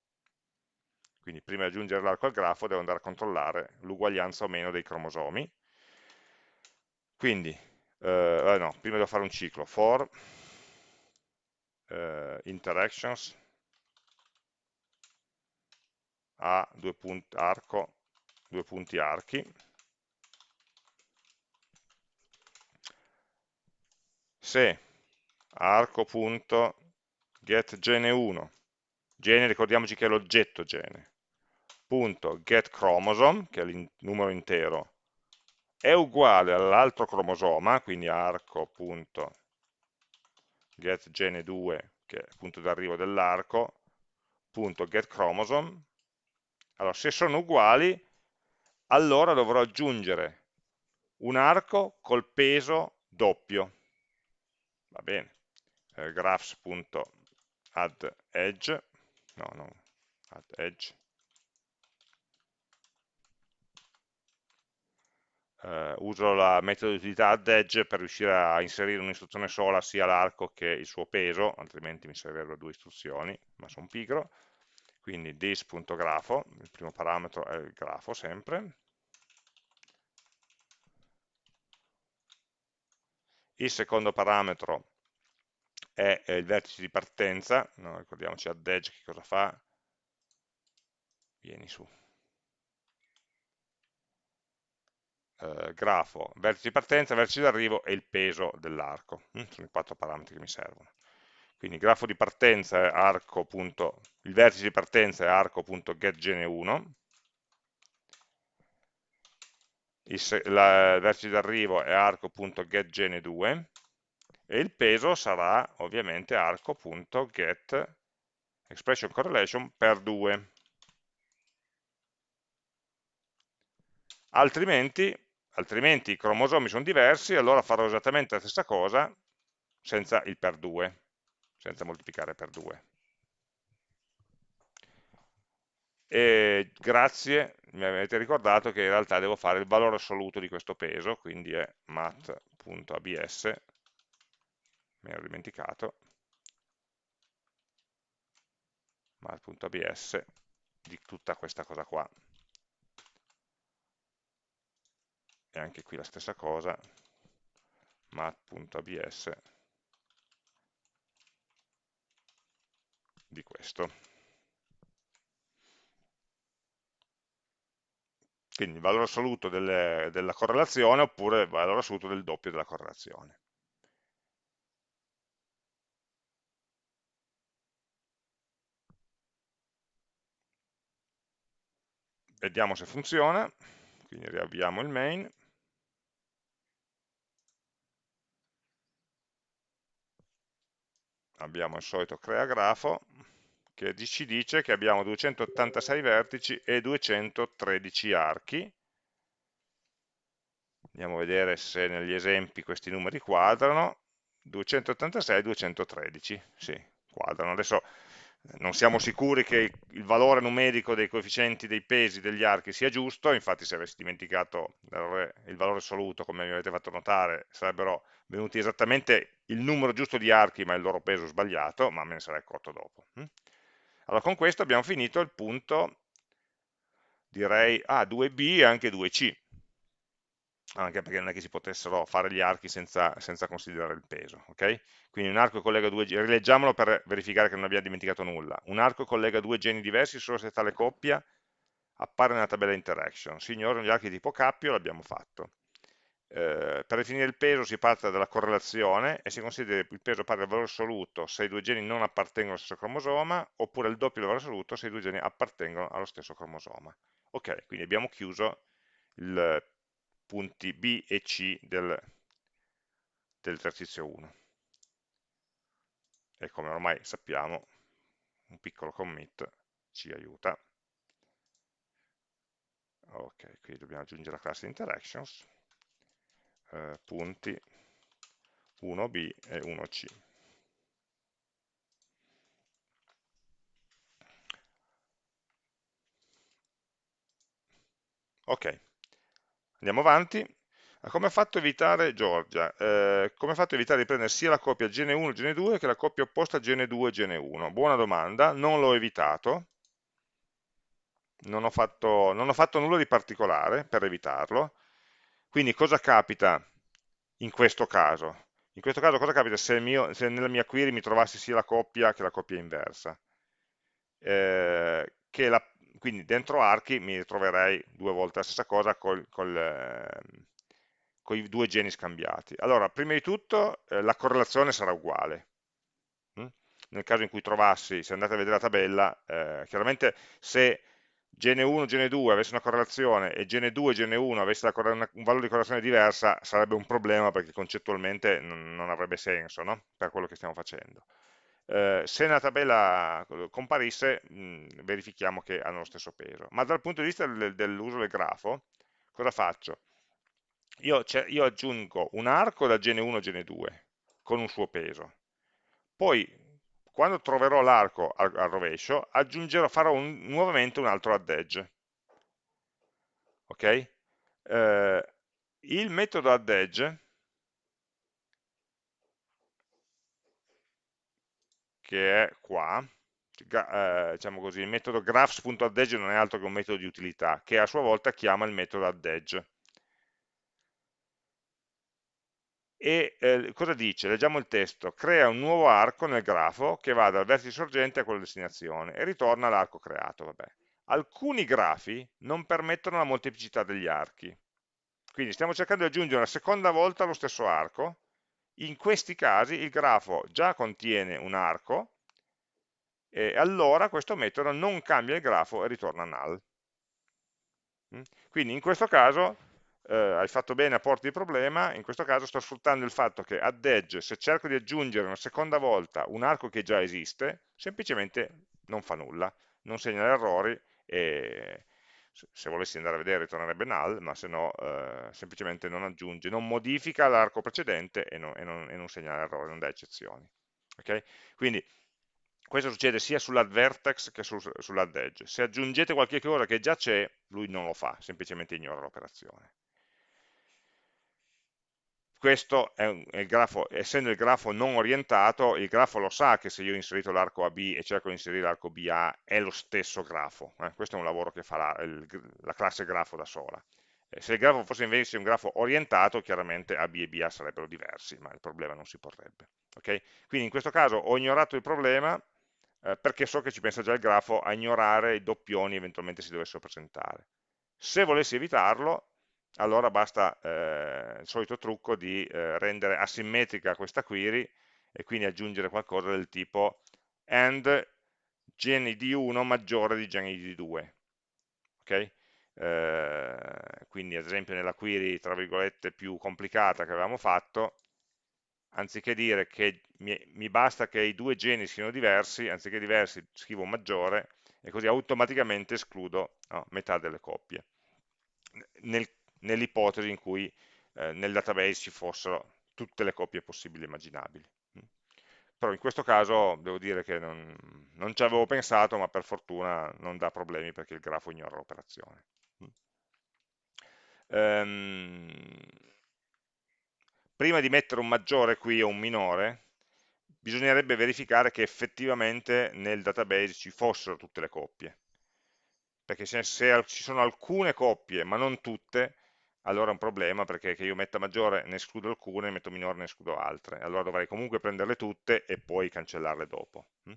[SPEAKER 1] Quindi prima di aggiungere l'arco al grafo devo andare a controllare l'uguaglianza o meno dei cromosomi. Quindi, eh, no, prima devo fare un ciclo, for eh, interactions a due punti arco, due punti archi, se arco.getGene1, gene ricordiamoci che è l'oggetto gene, getChromosome, che è il numero intero, è uguale all'altro cromosoma, quindi arco.getGene2 get gene2 che è il punto d'arrivo dell'arco, punto get chromosome. Allora, se sono uguali, allora dovrò aggiungere un arco col peso doppio. Va bene. Eh, graphs.addEdge, no, no, addEdge, eh, uso la metodo di utilità addEdge per riuscire a inserire un'istruzione sola sia l'arco che il suo peso, altrimenti mi servirebbero due istruzioni, ma sono pigro. Quindi this.grafo, il primo parametro è il grafo sempre. Il secondo parametro è il vertice di partenza, no, ricordiamoci addEdge che cosa fa? Vieni su. Eh, grafo, vertice di partenza, vertice di arrivo e il peso dell'arco. Mm, sono i quattro parametri che mi servono. Quindi grafo di partenza è arco. il vertice di partenza è arco.getGene1, il, la, il vertice d'arrivo è arco.getGene2 e il peso sarà ovviamente arco.get expression correlation per 2. Altrimenti altrimenti i cromosomi sono diversi, allora farò esattamente la stessa cosa senza il per 2, senza moltiplicare per 2. E grazie, mi avete ricordato che in realtà devo fare il valore assoluto di questo peso, quindi è mat.abs, mi ero dimenticato, mat.abs di tutta questa cosa qua. E anche qui la stessa cosa mat.abs di questo. Quindi il valore assoluto delle, della correlazione oppure il valore assoluto del doppio della correlazione. Vediamo se funziona, quindi riavviamo il main. Abbiamo il solito crea grafo che ci dice che abbiamo 286 vertici e 213 archi. Andiamo a vedere se negli esempi questi numeri quadrano. 286 e 213, sì, quadrano. Adesso non siamo sicuri che il valore numerico dei coefficienti dei pesi degli archi sia giusto, infatti se avessi dimenticato il valore assoluto, come mi avete fatto notare, sarebbero venuti esattamente il numero giusto di archi, ma il loro peso sbagliato, ma me ne sarei accorto dopo. Hm? Allora con questo abbiamo finito il punto, direi, ah, 2b e anche 2c, anche perché non è che si potessero fare gli archi senza, senza considerare il peso. Okay? Quindi un arco collega due geni, rileggiamolo per verificare che non abbiamo dimenticato nulla. Un arco collega due geni diversi solo se tale coppia appare nella tabella interaction. Si ignorano gli archi tipo cappio, l'abbiamo fatto. Eh, per definire il peso si parte dalla correlazione e si considera il peso pari al valore assoluto se i due geni non appartengono allo stesso cromosoma, oppure il doppio del valore assoluto se i due geni appartengono allo stesso cromosoma. Ok, quindi abbiamo chiuso il punti B e C del, dell'esercizio 1. E come ormai sappiamo, un piccolo commit ci aiuta. Ok, qui dobbiamo aggiungere la classe interactions, eh, punti 1b e 1c. Ok, Andiamo avanti. Come ha fatto evitare Giorgia? Eh, come ha fatto evitare di prendere sia la coppia Gene1 e Gene2 che la coppia opposta Gene2 e Gene1? Buona domanda, non l'ho evitato, non ho, fatto, non ho fatto nulla di particolare per evitarlo. Quindi cosa capita in questo caso? In questo caso cosa capita se, mio, se nella mia query mi trovassi sia la coppia che la coppia inversa? Eh, che la, quindi dentro archi mi ritroverei due volte la stessa cosa col, col, eh, con i due geni scambiati. Allora, prima di tutto eh, la correlazione sarà uguale. Mm? Nel caso in cui trovassi, se andate a vedere la tabella, eh, chiaramente se gene 1 e gene 2 avesse una correlazione e gene 2 e gene 1 avesse un valore di correlazione diversa, sarebbe un problema perché concettualmente non, non avrebbe senso no? per quello che stiamo facendo eh, se nella tabella comparisse mh, verifichiamo che hanno lo stesso peso. Ma dal punto di vista del, dell'uso del grafo, cosa faccio? Io, io, aggiungo un arco da gene 1 a gene 2 con un suo peso. Poi, quando troverò l'arco al, al, rovescio, farò un, nuovamente un altro add edge. Ok? Eh, il metodo add edge che è qua, eh, diciamo così, il metodo graphs.addEdge non è altro che un metodo di utilità, che a sua volta chiama il metodo addEdge. E eh, cosa dice? Leggiamo il testo, crea un nuovo arco nel grafo che va dal vertice sorgente a quello destinazione e ritorna l'arco creato. Vabbè. Alcuni grafi non permettono la molteplicità degli archi, quindi stiamo cercando di aggiungere una seconda volta lo stesso arco, in questi casi il grafo già contiene un arco e allora questo metodo non cambia il grafo e ritorna null. Mm? Quindi in questo caso eh, hai fatto bene a porti il problema, in questo caso sto sfruttando il fatto che add edge, se cerco di aggiungere una seconda volta un arco che già esiste, semplicemente non fa nulla, non segnala errori e se volessi andare a vedere ritornerebbe null, ma se no eh, semplicemente non aggiunge, non modifica l'arco precedente e non, e, non, e non, segnala errore, non dà eccezioni. Okay? Quindi questo succede sia sull'add vertex che sul, sull'add edge. Se aggiungete qualche cosa che già c'è, lui non lo fa, semplicemente ignora l'operazione questo è, un, è il grafo, essendo il grafo non orientato, il grafo lo sa che se io ho inserito l'arco AB e cerco di inserire l'arco BA è lo stesso grafo, eh? questo è un lavoro che fa la, il, la classe grafo da sola. Eh, se il grafo fosse invece un grafo orientato, chiaramente AB e BA sarebbero diversi, ma il problema non si porrebbe. Okay? Quindi in questo caso ho ignorato il problema, eh, perché so che ci pensa già il grafo a ignorare i doppioni eventualmente si dovessero presentare. Se volessi evitarlo, allora basta eh, il solito trucco di eh, rendere asimmetrica questa query e quindi aggiungere qualcosa del tipo and genid1 maggiore di genid2 ok? Eh, quindi ad esempio nella query tra virgolette più complicata che avevamo fatto anziché dire che mi, mi basta che i due geni siano diversi anziché diversi scrivo maggiore e così automaticamente escludo no, metà delle coppie nel, nell'ipotesi in cui eh, nel database ci fossero tutte le coppie possibili e immaginabili. Però in questo caso devo dire che non, non ci avevo pensato, ma per fortuna non dà problemi perché il grafo ignora l'operazione. Um, prima di mettere un maggiore qui o un minore, bisognerebbe verificare che effettivamente nel database ci fossero tutte le coppie perché se, se, ci sono alcune coppie ma non tutte allora è un problema perché che io metta maggiore ne escludo alcune, metto minore ne escludo altre allora dovrei comunque prenderle tutte e poi cancellarle dopo hm?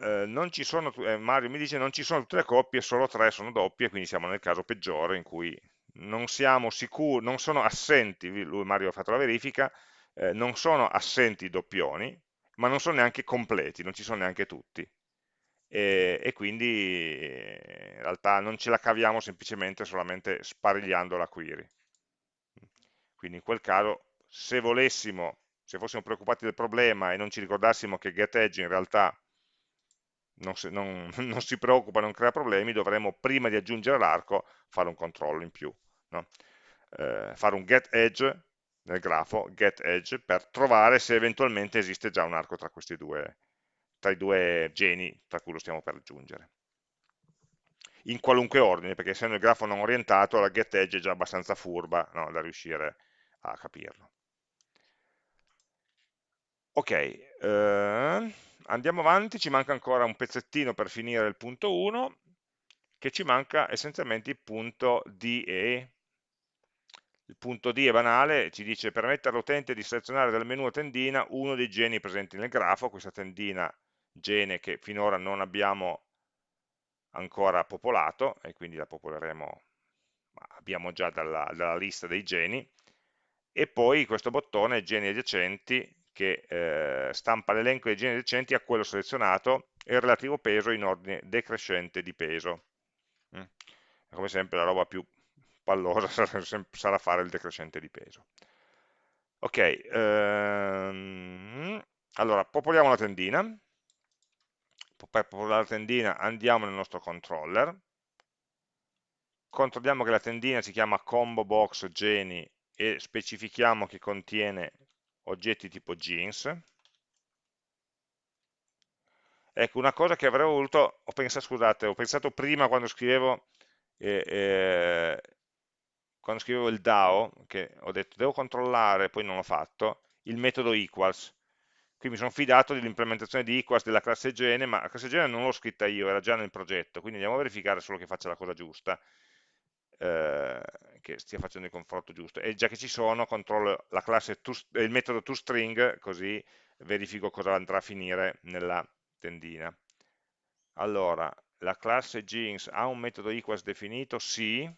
[SPEAKER 1] eh, sono, eh, Mario mi dice non ci sono tutte le coppie, solo tre sono doppie, quindi siamo nel caso peggiore in cui non siamo sicuri, non sono assenti, lui Mario ha fatto la verifica, eh, non sono assenti i doppioni, ma non sono neanche completi, non ci sono neanche tutti e, e, quindi in realtà non ce la caviamo semplicemente solamente sparigliando la query. Quindi in quel caso, se volessimo, se fossimo preoccupati del problema e non ci ricordassimo che getEdge in realtà non si, non, non si preoccupa, non crea problemi, dovremmo prima di aggiungere l'arco fare un controllo in più. No? Eh, fare un getEdge nel grafo, getEdge, per trovare se eventualmente esiste già un arco tra questi due, tra i due geni tra cui lo stiamo per aggiungere. In qualunque ordine, perché essendo il grafo non orientato, la getEdge è già abbastanza furba no, da riuscire a capirlo. Ok, eh, andiamo avanti, ci manca ancora un pezzettino per finire il punto 1, che ci manca essenzialmente il punto DE. Il punto D è banale, ci dice permettere all'utente di selezionare dal menu a tendina uno dei geni presenti nel grafo, questa tendina gene che finora non abbiamo ancora popolato e quindi la popoleremo, abbiamo già dalla, dalla lista dei geni, e poi questo bottone geni adiacenti che eh, stampa l'elenco dei geni adiacenti a quello selezionato e il relativo peso in ordine decrescente di peso. Mm. Come sempre la roba più pallosa sarà fare il decrescente di peso. Ok, ehm, allora popoliamo la tendina, per popolare la tendina andiamo nel nostro controller, controlliamo che la tendina si chiama combo box geni e specifichiamo che contiene oggetti tipo jeans. Ecco, una cosa che avrei voluto, ho pensato, scusate, ho pensato prima quando scrivevo, eh, eh, quando scrivevo il DAO, che ho detto devo controllare, poi non l'ho fatto, il metodo equals, qui mi sono fidato dell'implementazione di equals della classe gene, ma la classe gene non l'ho scritta io, era già nel progetto, quindi andiamo a verificare solo che faccia la cosa giusta, eh, che stia facendo il confronto giusto. E già che ci sono, controllo to, il metodo toString, così verifico cosa andrà a finire nella tendina. Allora, la classe jeans ha un metodo equals definito? Sì,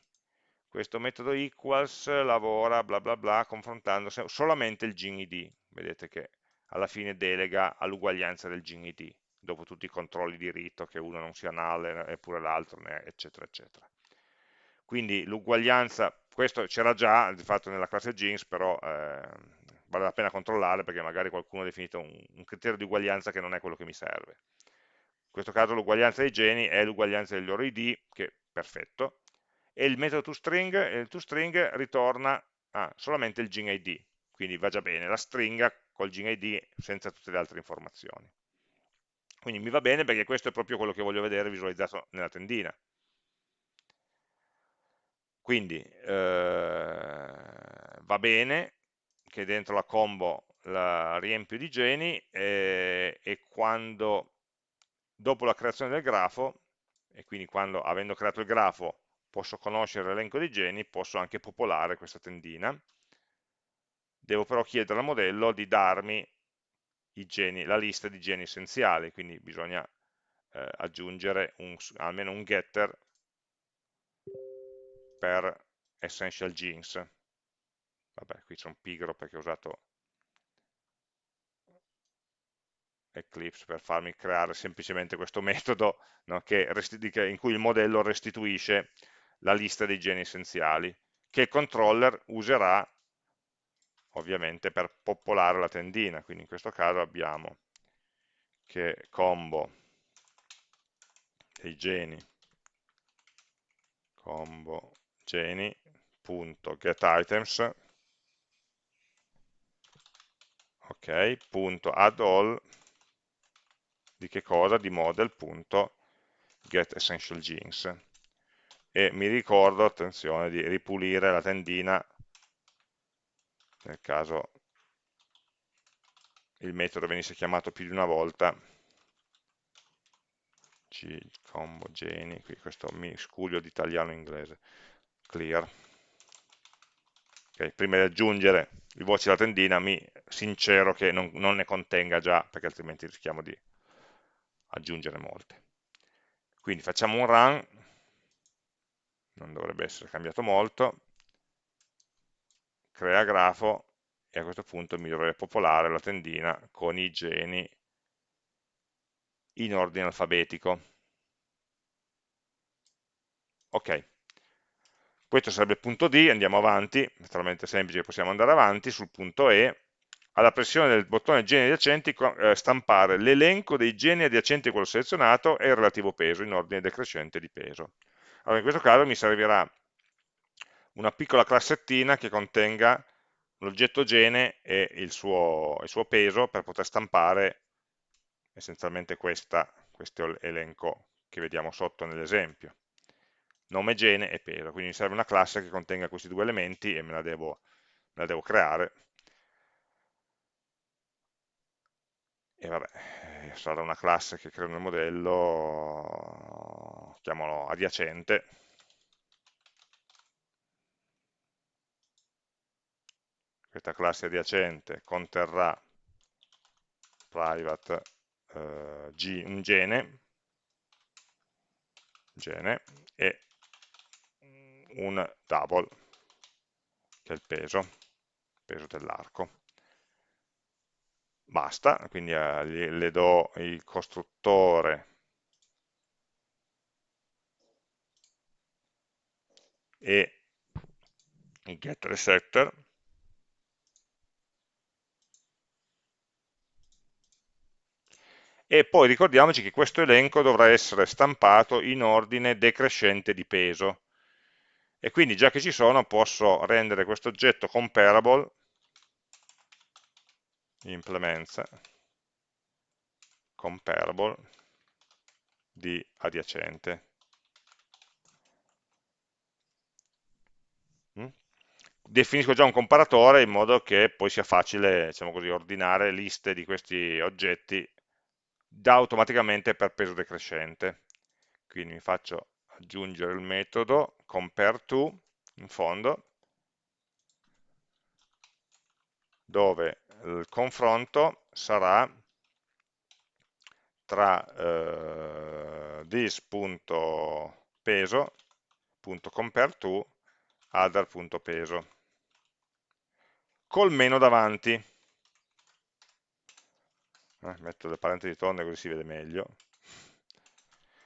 [SPEAKER 1] questo metodo equals lavora bla bla bla confrontando solamente il gene id. Vedete che alla fine delega all'uguaglianza del GND, dopo tutti i controlli di rito, che uno non sia null eppure l'altro, eccetera, eccetera. Quindi l'uguaglianza, questo c'era già di fatto nella classe jeans, però eh, vale la pena controllare perché magari qualcuno ha definito un, un criterio di uguaglianza che non è quello che mi serve. In questo caso l'uguaglianza dei geni è l'uguaglianza degli loro id, che è perfetto, e il metodo toString, il toString ritorna ah, solamente il gene id, quindi va già bene, la stringa col GID senza tutte le altre informazioni. Quindi mi va bene perché questo è proprio quello che voglio vedere visualizzato nella tendina. Quindi eh, va bene che dentro la combo la riempio di geni e, e quando dopo la creazione del grafo e quindi quando avendo creato il grafo posso conoscere l'elenco dei geni posso anche popolare questa tendina devo però chiedere al modello di darmi geni, la lista di geni essenziali, quindi bisogna eh, aggiungere un, almeno un getter per essential genes. Vabbè, qui sono pigro perché ho usato Eclipse per farmi creare semplicemente questo metodo no, che in cui il modello restituisce la lista dei geni essenziali, che il controller userà ovviamente per popolare la tendina, quindi in questo caso abbiamo che combo dei geni combo geni punto get items ok punto add all di che cosa? di model punto get essential genes e mi ricordo, attenzione, di ripulire la tendina nel caso il metodo venisse chiamato più di una volta G, combo, geni, qui questo mi scuglio di italiano e inglese, clear. Okay, prima di aggiungere i voci alla tendina mi sincero che non, non ne contenga già, perché altrimenti rischiamo di aggiungere molte. Quindi facciamo un run, non dovrebbe essere cambiato molto, crea grafo e a questo punto mi dovrebbe popolare la tendina con i geni in ordine alfabetico. Ok, questo sarebbe il punto D, andiamo avanti, è talmente semplice possiamo andare avanti, sul punto E, alla pressione del bottone geni adiacenti eh, stampare l'elenco dei geni adiacenti a quello selezionato e il relativo peso in ordine decrescente di peso. Allora in questo caso mi servirà una piccola classettina che contenga l'oggetto gene e il suo, il suo peso per poter stampare essenzialmente questa, questo elenco che vediamo sotto nell'esempio. Nome gene e peso, quindi mi serve una classe che contenga questi due elementi e me la devo, me la devo creare. E vabbè, eh, sarà una classe che creo nel modello, chiamalo adiacente, questa classe adiacente conterrà private eh, G, un gene, gene e un double, che è il peso, peso dell'arco. Basta, quindi eh, le do il costruttore e il getter e setter e poi ricordiamoci che questo elenco dovrà essere stampato in ordine decrescente di peso e quindi già che ci sono posso rendere questo oggetto comparable implements comparable di adiacente mm? definisco già un comparatore in modo che poi sia facile diciamo così, ordinare liste di questi oggetti da automaticamente per peso decrescente. Quindi mi faccio aggiungere il metodo compareTo in fondo, dove il confronto sarà tra eh, this.peso.compareTo other.peso col meno davanti eh, metto le parentesi tonde così si vede meglio,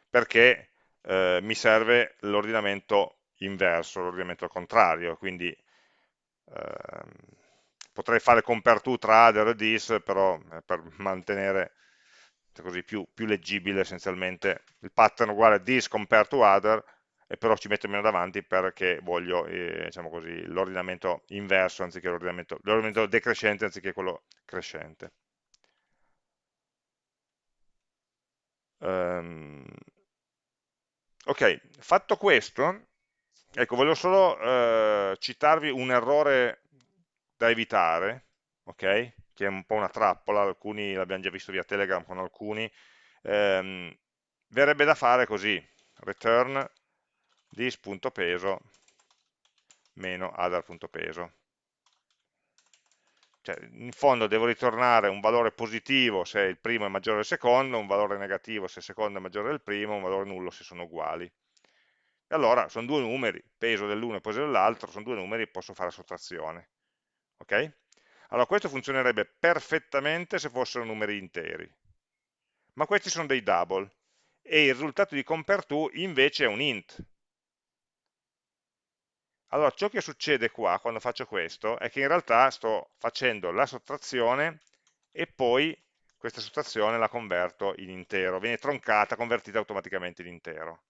[SPEAKER 1] perché eh, mi serve l'ordinamento inverso, l'ordinamento contrario, quindi eh, potrei fare compare to tra other e this, però eh, per mantenere così più, più, leggibile essenzialmente il pattern uguale this compare to other, e però ci metto meno davanti perché voglio eh, diciamo l'ordinamento inverso anziché l'ordinamento decrescente anziché quello crescente. Um, ok, fatto questo, ecco, voglio solo uh, citarvi un errore da evitare, ok? Che è un po' una trappola, alcuni l'abbiamo già visto via Telegram con alcuni, um, verrebbe da fare così, return this.peso meno other.peso cioè, in fondo devo ritornare un valore positivo se il primo è maggiore del secondo, un valore negativo se il secondo è maggiore del primo, un valore nullo se sono uguali. E allora sono due numeri, peso dell'uno e peso dell'altro, sono due numeri, posso fare sottrazione. Ok? Allora questo funzionerebbe perfettamente se fossero numeri interi. Ma questi sono dei double e il risultato di compare to invece è un int. Allora, ciò che succede qua, quando faccio questo, è che in realtà sto facendo la sottrazione e poi questa sottrazione la converto in intero, viene troncata, convertita automaticamente in intero.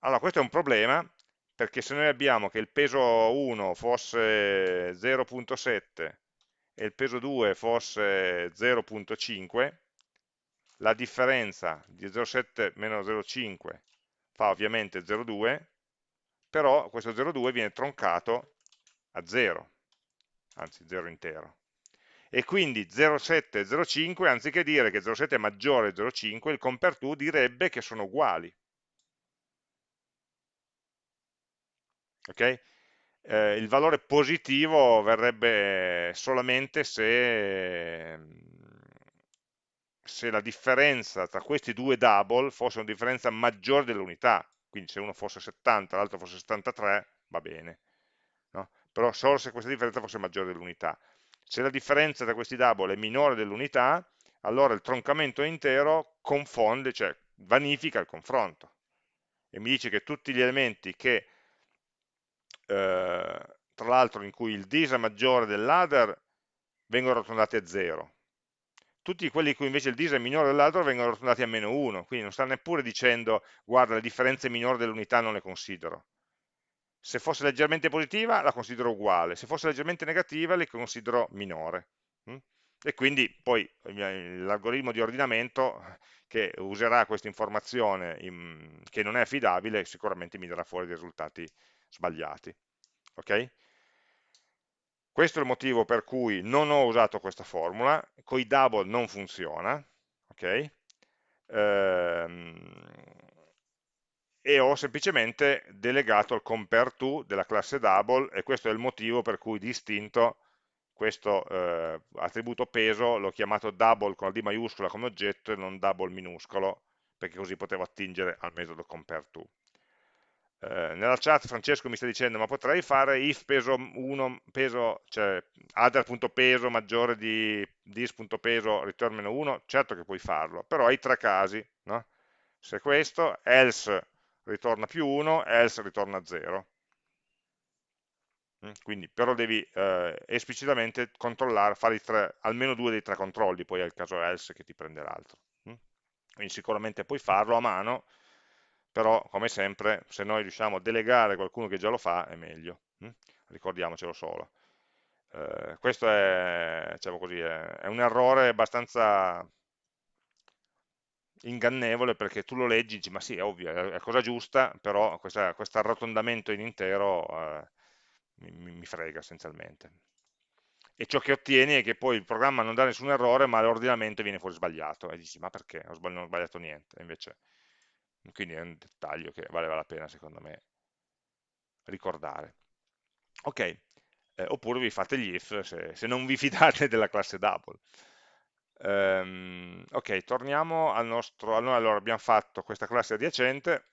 [SPEAKER 1] Allora, questo è un problema, perché se noi abbiamo che il peso 1 fosse 0.7 e il peso 2 fosse 0.5, la differenza di 0,7 meno 0,5 fa ovviamente 0,2, però questo 0,2 viene troncato a 0, anzi 0 intero. E quindi 0,7 e 0,5, anziché dire che 0,7 è maggiore di 0,5, il compare to direbbe che sono uguali. Okay? Eh, il valore positivo verrebbe solamente se, se la differenza tra questi due double fosse una differenza maggiore dell'unità, quindi se uno fosse 70 e l'altro fosse 73 va bene, no? però solo se questa differenza fosse maggiore dell'unità. Se la differenza tra questi double è minore dell'unità, allora il troncamento intero confonde, cioè vanifica il confronto e mi dice che tutti gli elementi che eh, tra l'altro in cui il dis è maggiore dell'other vengono arrotondati a 0 tutti quelli in cui invece il dis è minore dell'altro vengono arrotondati a meno 1 quindi non sta neppure dicendo guarda le differenze minori dell'unità non le considero se fosse leggermente positiva la considero uguale se fosse leggermente negativa le considero minore hm? e quindi poi l'algoritmo di ordinamento che userà questa informazione in, che non è affidabile sicuramente mi darà fuori dei risultati sbagliati. ok? Questo è il motivo per cui non ho usato questa formula, con i double non funziona, ok? Ehm, e ho semplicemente delegato il compare to della classe double e questo è il motivo per cui distinto questo eh, attributo peso l'ho chiamato double con la D maiuscola come oggetto e non double minuscolo perché così potevo attingere al metodo compare to. Eh, nella chat Francesco mi sta dicendo ma potrei fare if peso 1 peso cioè other.peso maggiore di dis.peso return meno 1 certo che puoi farlo però hai tre casi no? se questo else ritorna più 1 else ritorna 0 mm, quindi però devi eh, esplicitamente controllare fare tre, almeno due dei tre controlli poi è il caso else che ti prende l'altro mm? quindi sicuramente puoi farlo a mano però come sempre se noi riusciamo a delegare qualcuno che già lo fa è meglio, hm? ricordiamocelo solo. Eh, questo è, diciamo così, è, un errore abbastanza ingannevole perché tu lo leggi e dici ma sì è ovvio, è la cosa giusta, però questo arrotondamento in intero eh, mi, mi, frega essenzialmente. E ciò che ottieni è che poi il programma non dà nessun errore ma l'ordinamento viene fuori sbagliato e dici ma perché? non ho sbagliato niente, invece quindi è un dettaglio che valeva la pena secondo me ricordare. Ok, eh, oppure vi fate gli if se, se, non vi fidate della classe double. Um, ok, torniamo al nostro, allora abbiamo fatto questa classe adiacente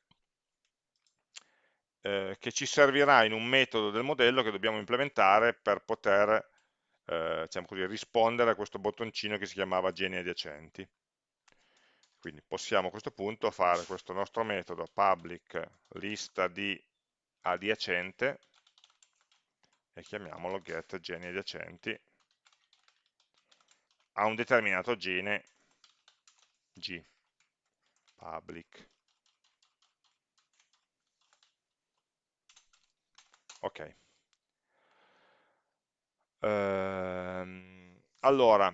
[SPEAKER 1] eh, che ci servirà in un metodo del modello che dobbiamo implementare per poter eh, diciamo così, rispondere a questo bottoncino che si chiamava geni adiacenti. Quindi possiamo a questo punto fare questo nostro metodo public lista di adiacente e chiamiamolo get geni adiacenti a un determinato gene g public. Ok. Ehm, allora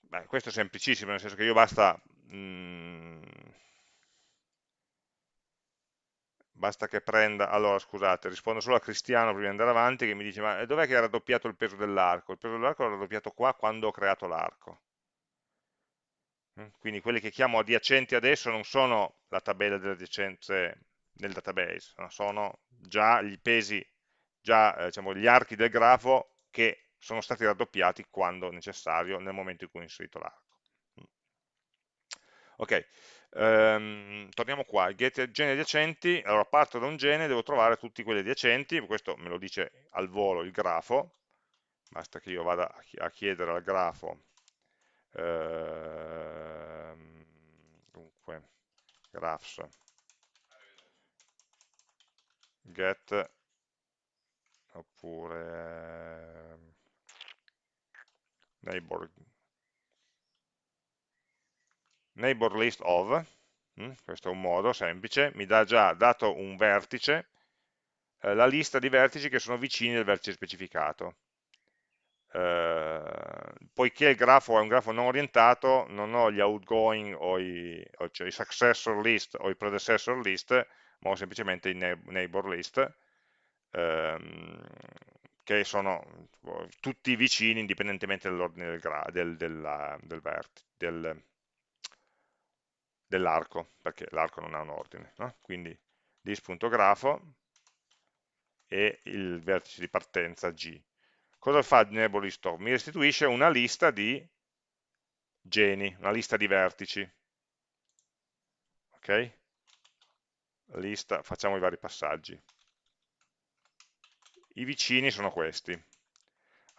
[SPEAKER 1] beh, questo è semplicissimo nel senso che io basta Mm. basta che prenda, allora scusate, rispondo solo a Cristiano prima di andare avanti che mi dice ma dov'è che era raddoppiato il peso dell'arco? Il peso dell'arco era raddoppiato qua quando ho creato l'arco. Mm, quindi quelli che chiamo adiacenti adesso non sono la tabella delle adiacenze nel database, sono già gli pesi, già eh, diciamo, gli archi del grafo che sono stati raddoppiati quando necessario nel momento in cui ho inserito l'arco. Ok, um, torniamo qua, get geni adiacenti, allora parto da un gene, devo trovare tutti quelli adiacenti, questo me lo dice al volo il grafo, basta che io vada a chiedere al grafo, eh, dunque, graphs, get, oppure eh, neighbor, neighbor list of, hm, questo è un modo semplice, mi dà già, dato un vertice, eh, la lista di vertici che sono vicini al vertice specificato. Eh, poiché il grafo è un grafo non orientato, non ho gli outgoing o i, o cioè i successor list o i predecessor list, ma ho semplicemente i neighbor list, ehm, che sono tutti vicini indipendentemente dall'ordine del, del, del, del dell'arco, perché l'arco non ha un ordine. No? Quindi dis.grafo e il vertice di partenza G. Cosa fa Enable of? Mi restituisce una lista di geni, una lista di vertici. Ok? Lista, facciamo i vari passaggi. I vicini sono questi.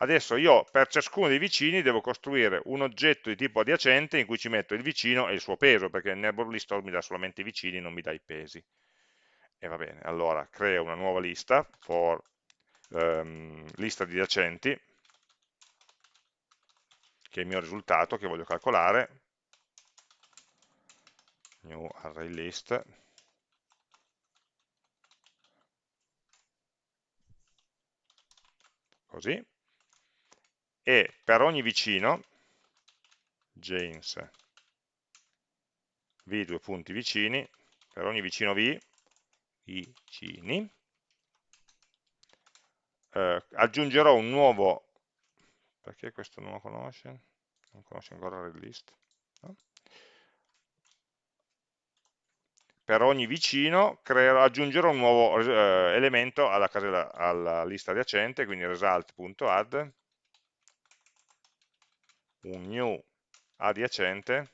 [SPEAKER 1] Adesso io per ciascuno dei vicini devo costruire un oggetto di tipo adiacente in cui ci metto il vicino e il suo peso, perché il neighbor list mi dà solamente i vicini, non mi dà i pesi. E va bene, allora creo una nuova lista, for um, lista di adiacenti, che è il mio risultato che voglio calcolare, new array list, così, e per ogni vicino, James v due punti vicini, per ogni vicino v, vicini, eh, aggiungerò un nuovo, perché questo non lo conosce? Non conosce ancora il list. No? Per ogni vicino creerò, aggiungerò un nuovo eh, elemento alla, casella, alla lista adiacente, quindi result.add un new adiacente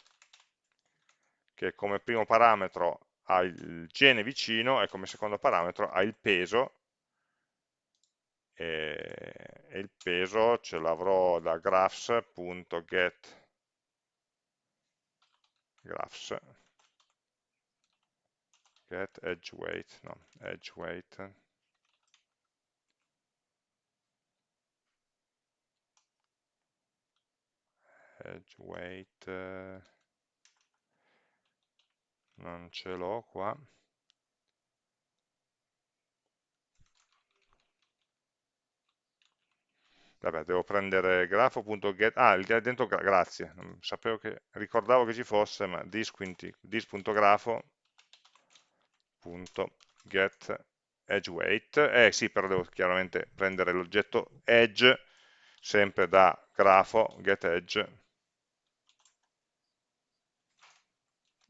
[SPEAKER 1] che come primo parametro ha il gene vicino e come secondo parametro ha il peso. E, il peso ce l'avrò da graphs.get graphs get edge weight no, edge weight edge weight eh, non ce l'ho qua. Vabbè devo prendere grafo.get ah dentro grazie. Sapevo che ricordavo che ci fosse ma dis.grafo.get edge weight. Eh sì però devo chiaramente prendere l'oggetto edge sempre da grafo get edge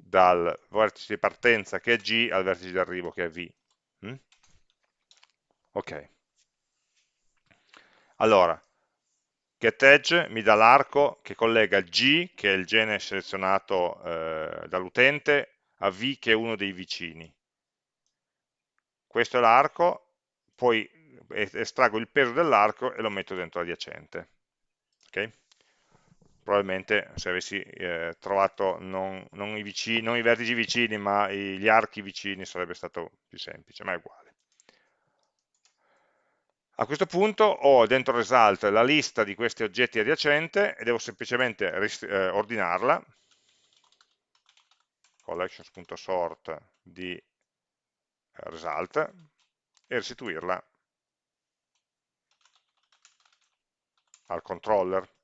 [SPEAKER 1] dal vertice di partenza che è G al vertice di arrivo che è V. Mm? Ok. Allora, getEdge mi dà l'arco che collega G, che è il gene selezionato eh, dall'utente, a V, che è uno dei vicini. Questo è l'arco, poi estraggo il peso dell'arco e lo metto dentro l'adiacente. Okay? Probabilmente se avessi eh, trovato non, non, i vicini, non, i vertici vicini ma i, gli archi vicini sarebbe stato più semplice, ma è uguale. A questo punto ho dentro result la lista di questi oggetti adiacente e devo semplicemente eh, ordinarla, collections.sort di eh, result e restituirla al controller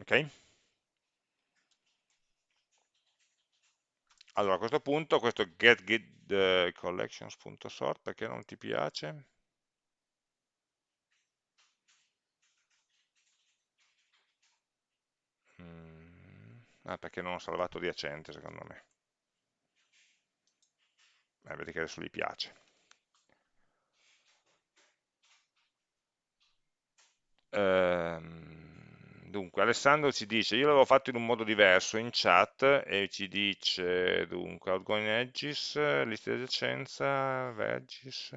[SPEAKER 1] ok? Allora a questo punto questo get, get uh, collections.sort perché non ti piace? Mm, ah, perché non ho salvato adiacente secondo me. eh, vedi che adesso gli piace. Ehm, dunque, Alessandro ci dice, io l'avevo fatto in un modo diverso in chat e ci dice, dunque, outgoing edges, lista di adiacenza, wedges.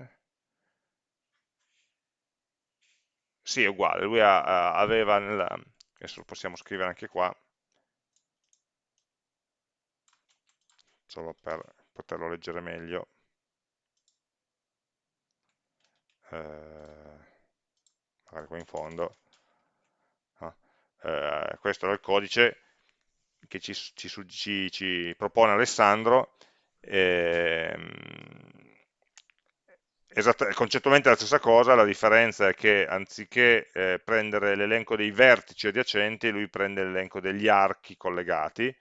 [SPEAKER 1] Sì, è uguale, lui ha, aveva, nella, adesso lo possiamo scrivere anche qua, solo per poterlo leggere meglio. Eh, magari qua in fondo? Eh, questo è il codice che ci, ci, ci, ci propone Alessandro, esatta, concettualmente la stessa cosa, la differenza è che anziché eh, prendere l'elenco dei vertici adiacenti, lui prende l'elenco degli archi collegati,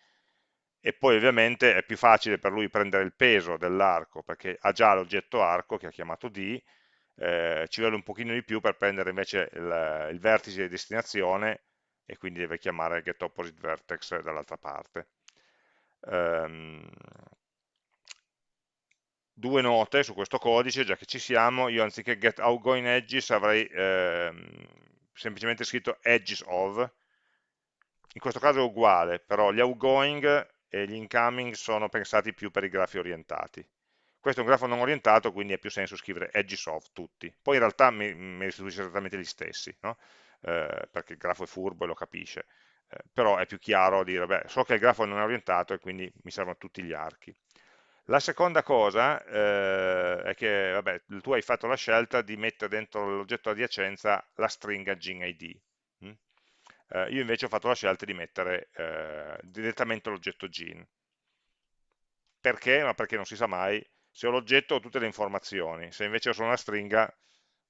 [SPEAKER 1] e poi ovviamente è più facile per lui prendere il peso dell'arco, perché ha già l'oggetto arco che ha chiamato D, eh, ci vuole un pochino di più per prendere invece il, il vertice di destinazione e quindi deve chiamare getOppositeVertex dall'altra parte. Um, due note su questo codice, già che ci siamo, io anziché getOutGoingEdges avrei ehm, semplicemente scritto edges of, in questo caso è uguale, però gli outgoing e gli incoming sono pensati più per i grafi orientati. Questo è un grafo non orientato, quindi ha più senso scrivere edges of tutti. Poi in realtà mi, mi restituisce esattamente gli stessi, no? Eh, perché il grafo è furbo e lo capisce. Eh, però è più chiaro dire, beh, so che il grafo non è orientato e quindi mi servono tutti gli archi. La seconda cosa eh, è che vabbè, tu hai fatto la scelta di mettere dentro l'oggetto adiacenza la stringa GinID. Mm? Eh, io invece ho fatto la scelta di mettere eh, direttamente l'oggetto gin. Perché? Ma perché non si sa mai se ho l'oggetto ho tutte le informazioni, se invece ho solo una stringa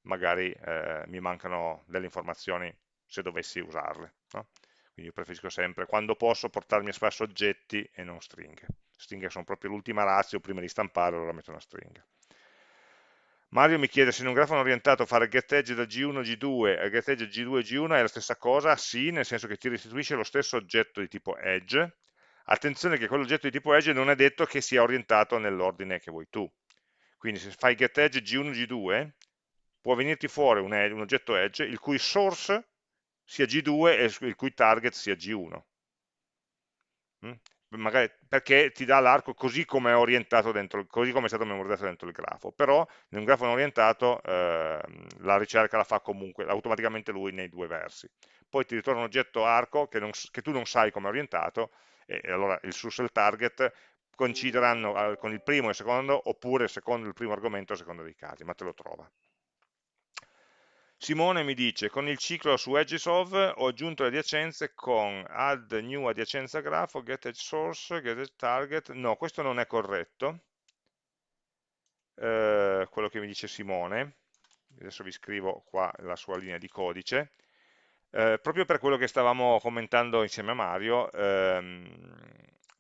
[SPEAKER 1] magari eh, mi mancano delle informazioni se dovessi usarle. No? Quindi io preferisco sempre, quando posso, portarmi a spasso oggetti e non stringhe. Stringhe sono proprio l'ultima razza, prima di stampare allora metto una stringa. Mario mi chiede se in un grafo orientato fare getEdge da G1 a G2 e getEdge G2 a G1 è la stessa cosa? Sì, nel senso che ti restituisce lo stesso oggetto di tipo edge, Attenzione che quell'oggetto di tipo edge non è detto che sia orientato nell'ordine che vuoi tu. Quindi se fai getEdge G1, G2, può venirti fuori un, un oggetto edge il cui source sia G2 e il cui target sia G1. Mm? Magari perché ti dà l'arco così come è orientato dentro, così come è stato memorizzato dentro il grafo, però in un grafo non orientato eh, la ricerca la fa comunque automaticamente lui nei due versi. Poi ti ritorna un oggetto arco che, non, che tu non sai come è orientato e allora il source e il target coincideranno con il primo e il secondo oppure secondo il primo argomento a seconda dei casi, ma te lo trova. Simone mi dice, con il ciclo su edges of ho aggiunto le adiacenze con add new adiacenza grafo, get edge source, get edge target. No, questo non è corretto, eh, quello che mi dice Simone. Adesso vi scrivo qua la sua linea di codice. Eh, proprio per quello che stavamo commentando insieme a Mario, ehm,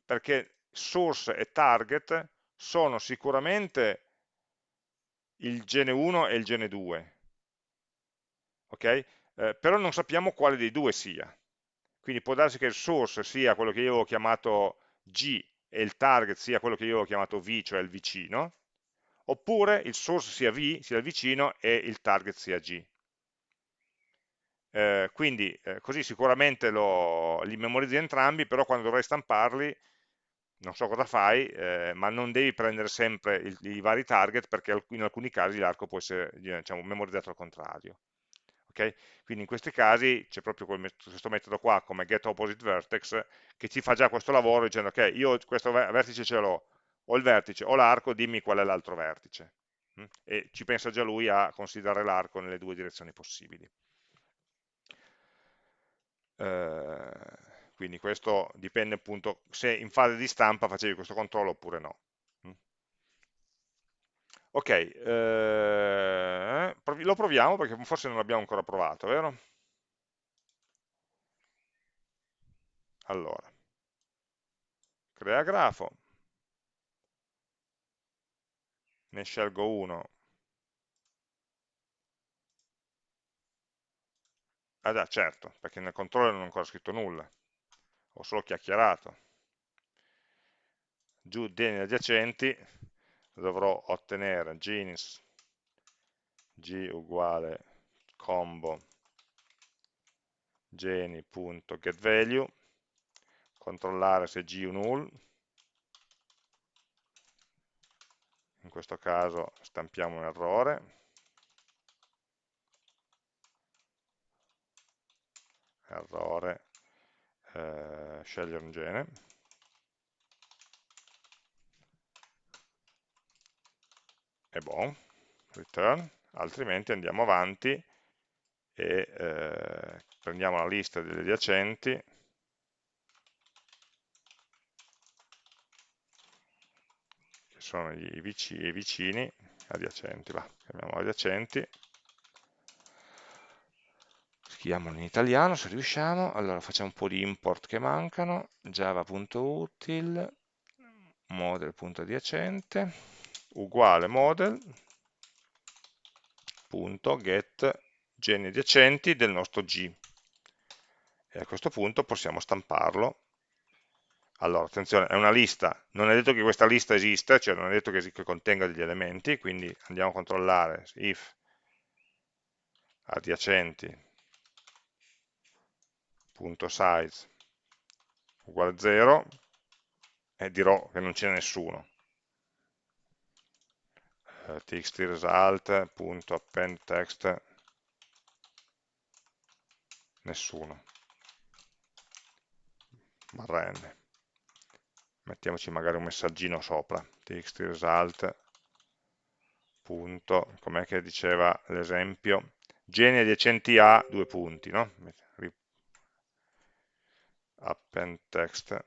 [SPEAKER 1] perché source e target sono sicuramente il gene 1 e il gene 2, ok? Eh, però non sappiamo quale dei due sia. Quindi può darsi che il source sia quello che io ho chiamato G e il target sia quello che io ho chiamato V, cioè il vicino, oppure il source sia V, sia il vicino, e il target sia G. Eh, quindi eh, così sicuramente lo, li memorizzi entrambi, però quando dovrai stamparli non so cosa fai, eh, ma non devi prendere sempre il, i vari target perché in alcuni casi l'arco può essere diciamo, memorizzato al contrario. Okay? Quindi in questi casi c'è proprio questo metodo qua come getOppositeVertex che ci fa già questo lavoro dicendo ok, io questo vertice ce l'ho, ho il vertice, ho l'arco, dimmi qual è l'altro vertice. Mm? E ci pensa già lui a considerare l'arco nelle due direzioni possibili. Eh, quindi questo dipende appunto se in fase di stampa facevi questo controllo oppure no. Ok, eh, lo proviamo perché forse non l'abbiamo ancora provato, vero? Allora, crea grafo, ne scelgo uno. Ah già, certo, perché nel controller non ho ancora scritto nulla, ho solo chiacchierato. Giù degli adiacenti, dovrò ottenere genes g uguale combo geni.getValue, controllare se g è null, in questo caso stampiamo un errore, errore, eh, scegliere un gene, e buon, return, altrimenti andiamo avanti e eh, prendiamo la lista degli adiacenti. Che sono i vicini, i vicini adiacenti, va, chiamiamo adiacenti. Scriviamolo in italiano se riusciamo, allora facciamo un po' di import che mancano, java.util, model.adiacente, uguale model.get geni adiacenti del nostro G. E a questo punto possiamo stamparlo. Allora, attenzione, è una lista, non è detto che questa lista esista, cioè non è detto che, che contenga degli elementi, quindi andiamo a controllare if adiacenti size uguale 0 e dirò che non c'è nessuno. Uh, txt result.append text nessuno. Barra n. Mettiamoci magari un messaggino sopra. txt result. Punto, com'è che diceva l'esempio? Geni adiacenti a due punti, no? append text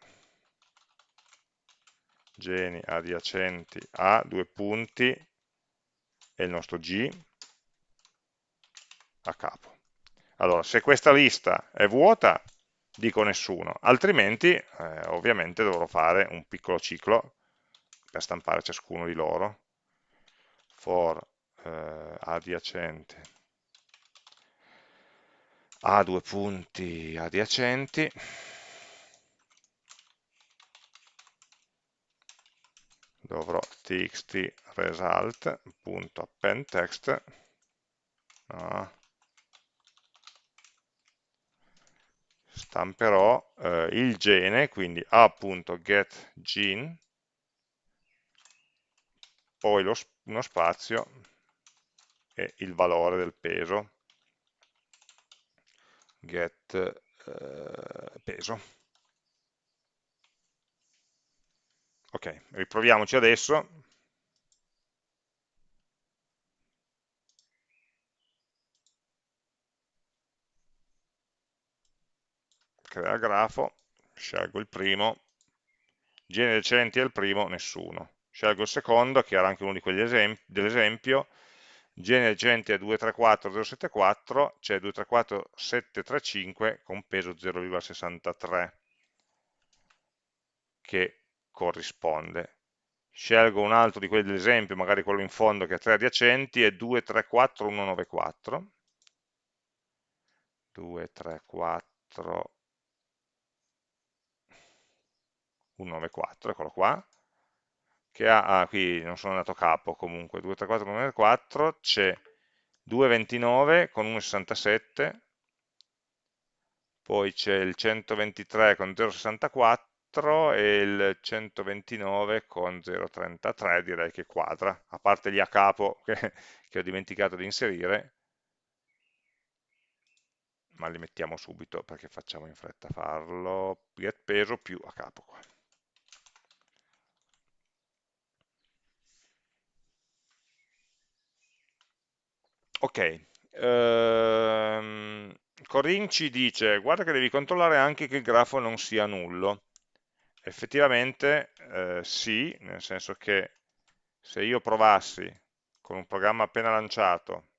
[SPEAKER 1] geni adiacenti a due punti e il nostro G a capo. Allora, se questa lista è vuota, dico nessuno, altrimenti eh, ovviamente dovrò fare un piccolo ciclo per stampare ciascuno di loro. For eh, adiacente a due punti adiacenti dovrò txt result.append text no, stamperò eh, il gene, quindi a.getGene, poi lo, uno spazio e il valore del peso, get eh, peso. Ok, riproviamoci adesso. crea grafo, scelgo il primo, genere recenti è il primo, nessuno. Scelgo il secondo, che era anche uno di quegli esempi, dell'esempio, genere recenti è 234074, c'è 234735 con peso 0,63, che corrisponde. Scelgo un altro di quelli dell'esempio, magari quello in fondo che ha tre adiacenti, è 234194, 234 194, eccolo qua, che ha, ah, qui non sono andato a capo comunque, 234, 194, c'è 229 con 1,67, poi c'è il 123 con 0,64 e il 129 con 0,33, direi che quadra, a parte gli a capo che, che ho dimenticato di inserire, ma li mettiamo subito perché facciamo in fretta a farlo, get peso più a capo qua. Ok, ehm, Corin ci dice, guarda che devi controllare anche che il grafo non sia nullo. Effettivamente eh, sì, nel senso che se io provassi con un programma appena lanciato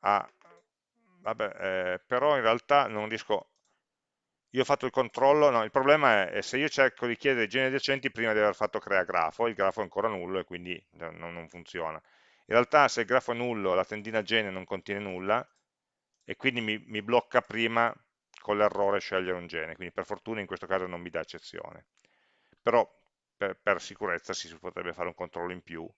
[SPEAKER 1] a... Vabbè, eh, però in realtà non riesco... Io ho fatto il controllo, no, il problema è, è se io cerco di chiedere i generi adiacenti prima di aver fatto crea grafo, il grafo è ancora nullo e quindi non, non funziona. In realtà se il grafo è nullo, la tendina gene non contiene nulla e quindi mi, mi blocca prima con l'errore scegliere un gene, quindi per fortuna in questo caso non mi dà eccezione. Però per, per sicurezza si potrebbe fare un controllo in più,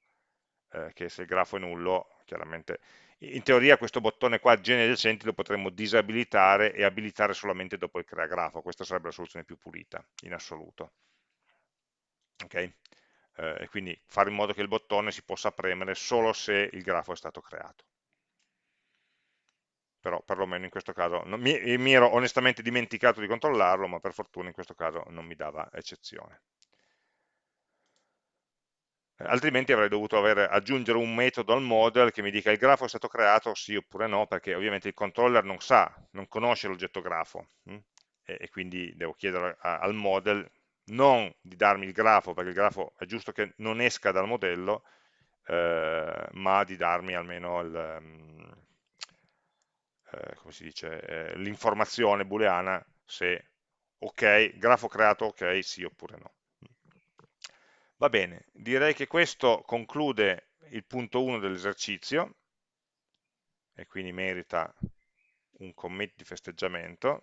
[SPEAKER 1] eh, che se il grafo è nullo, chiaramente, in teoria questo bottone qua, generi adiacenti, lo potremmo disabilitare e abilitare solamente dopo il crea grafo, questa sarebbe la soluzione più pulita, in assoluto. Ok? Eh, quindi fare in modo che il bottone si possa premere solo se il grafo è stato creato però perlomeno in questo caso non, mi, mi, ero onestamente dimenticato di controllarlo, ma per fortuna in questo caso non mi dava eccezione. Altrimenti avrei dovuto avere, aggiungere un metodo al model che mi dica il grafo è stato creato, sì oppure no, perché ovviamente il controller non sa, non conosce l'oggetto grafo, hm? e, e, quindi devo chiedere a, al model non di darmi il grafo, perché il grafo è giusto che non esca dal modello, eh, ma di darmi almeno il, um, eh, come si dice, eh, l'informazione booleana se ok, grafo creato ok, sì oppure no. Va bene, direi che questo conclude il punto 1 dell'esercizio e quindi merita un commit di festeggiamento.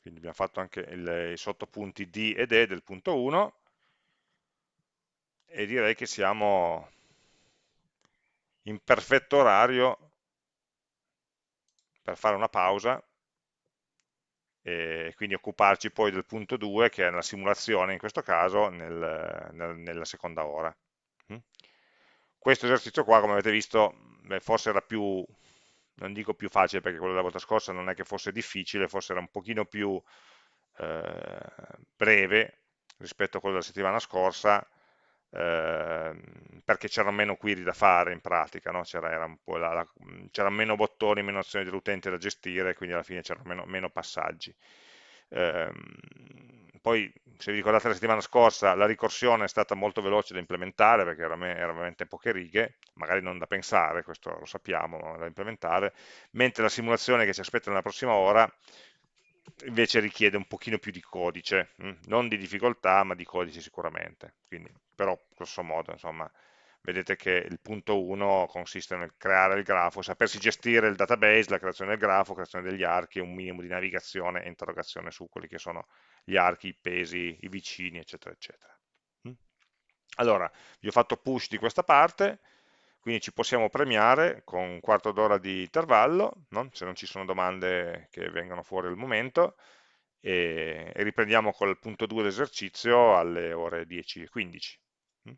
[SPEAKER 1] Quindi abbiamo fatto anche il, i sottopunti D ed E del punto 1 e direi che siamo in perfetto orario per fare una pausa e quindi occuparci poi del punto 2 che è la simulazione in questo caso nel, nel, nella seconda ora. Mm? Questo esercizio qua come avete visto forse era più, non dico più facile perché quello della volta scorsa non è che fosse difficile, forse era un pochino più eh, breve rispetto a quello della settimana scorsa, Ehm, perché c'erano meno query da fare in pratica, no? c'erano meno bottoni, meno azioni dell'utente da gestire, quindi alla fine c'erano meno, meno, passaggi. Eh, poi, se vi ricordate la settimana scorsa, la ricorsione è stata molto veloce da implementare, perché era, era veramente poche righe, magari non da pensare, questo lo sappiamo, ma da implementare, mentre la simulazione che ci aspetta nella prossima ora invece richiede un pochino più di codice, hm? non di difficoltà ma di codice sicuramente, quindi, però grosso modo insomma vedete che il punto 1 consiste nel creare il grafo, sapersi gestire il database, la creazione del grafo, creazione degli archi un minimo di navigazione e interrogazione su quelli che sono gli archi, i pesi, i vicini eccetera eccetera. Hm? Allora, vi ho fatto push di questa parte, quindi ci possiamo premiare con un quarto d'ora di intervallo, no? se non ci sono domande che vengono fuori al momento, e, e riprendiamo col punto 2 dell'esercizio alle ore 10 e 15. Mm?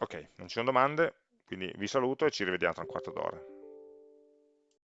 [SPEAKER 1] Ok, non ci sono domande, quindi vi saluto e ci rivediamo tra un quarto d'ora.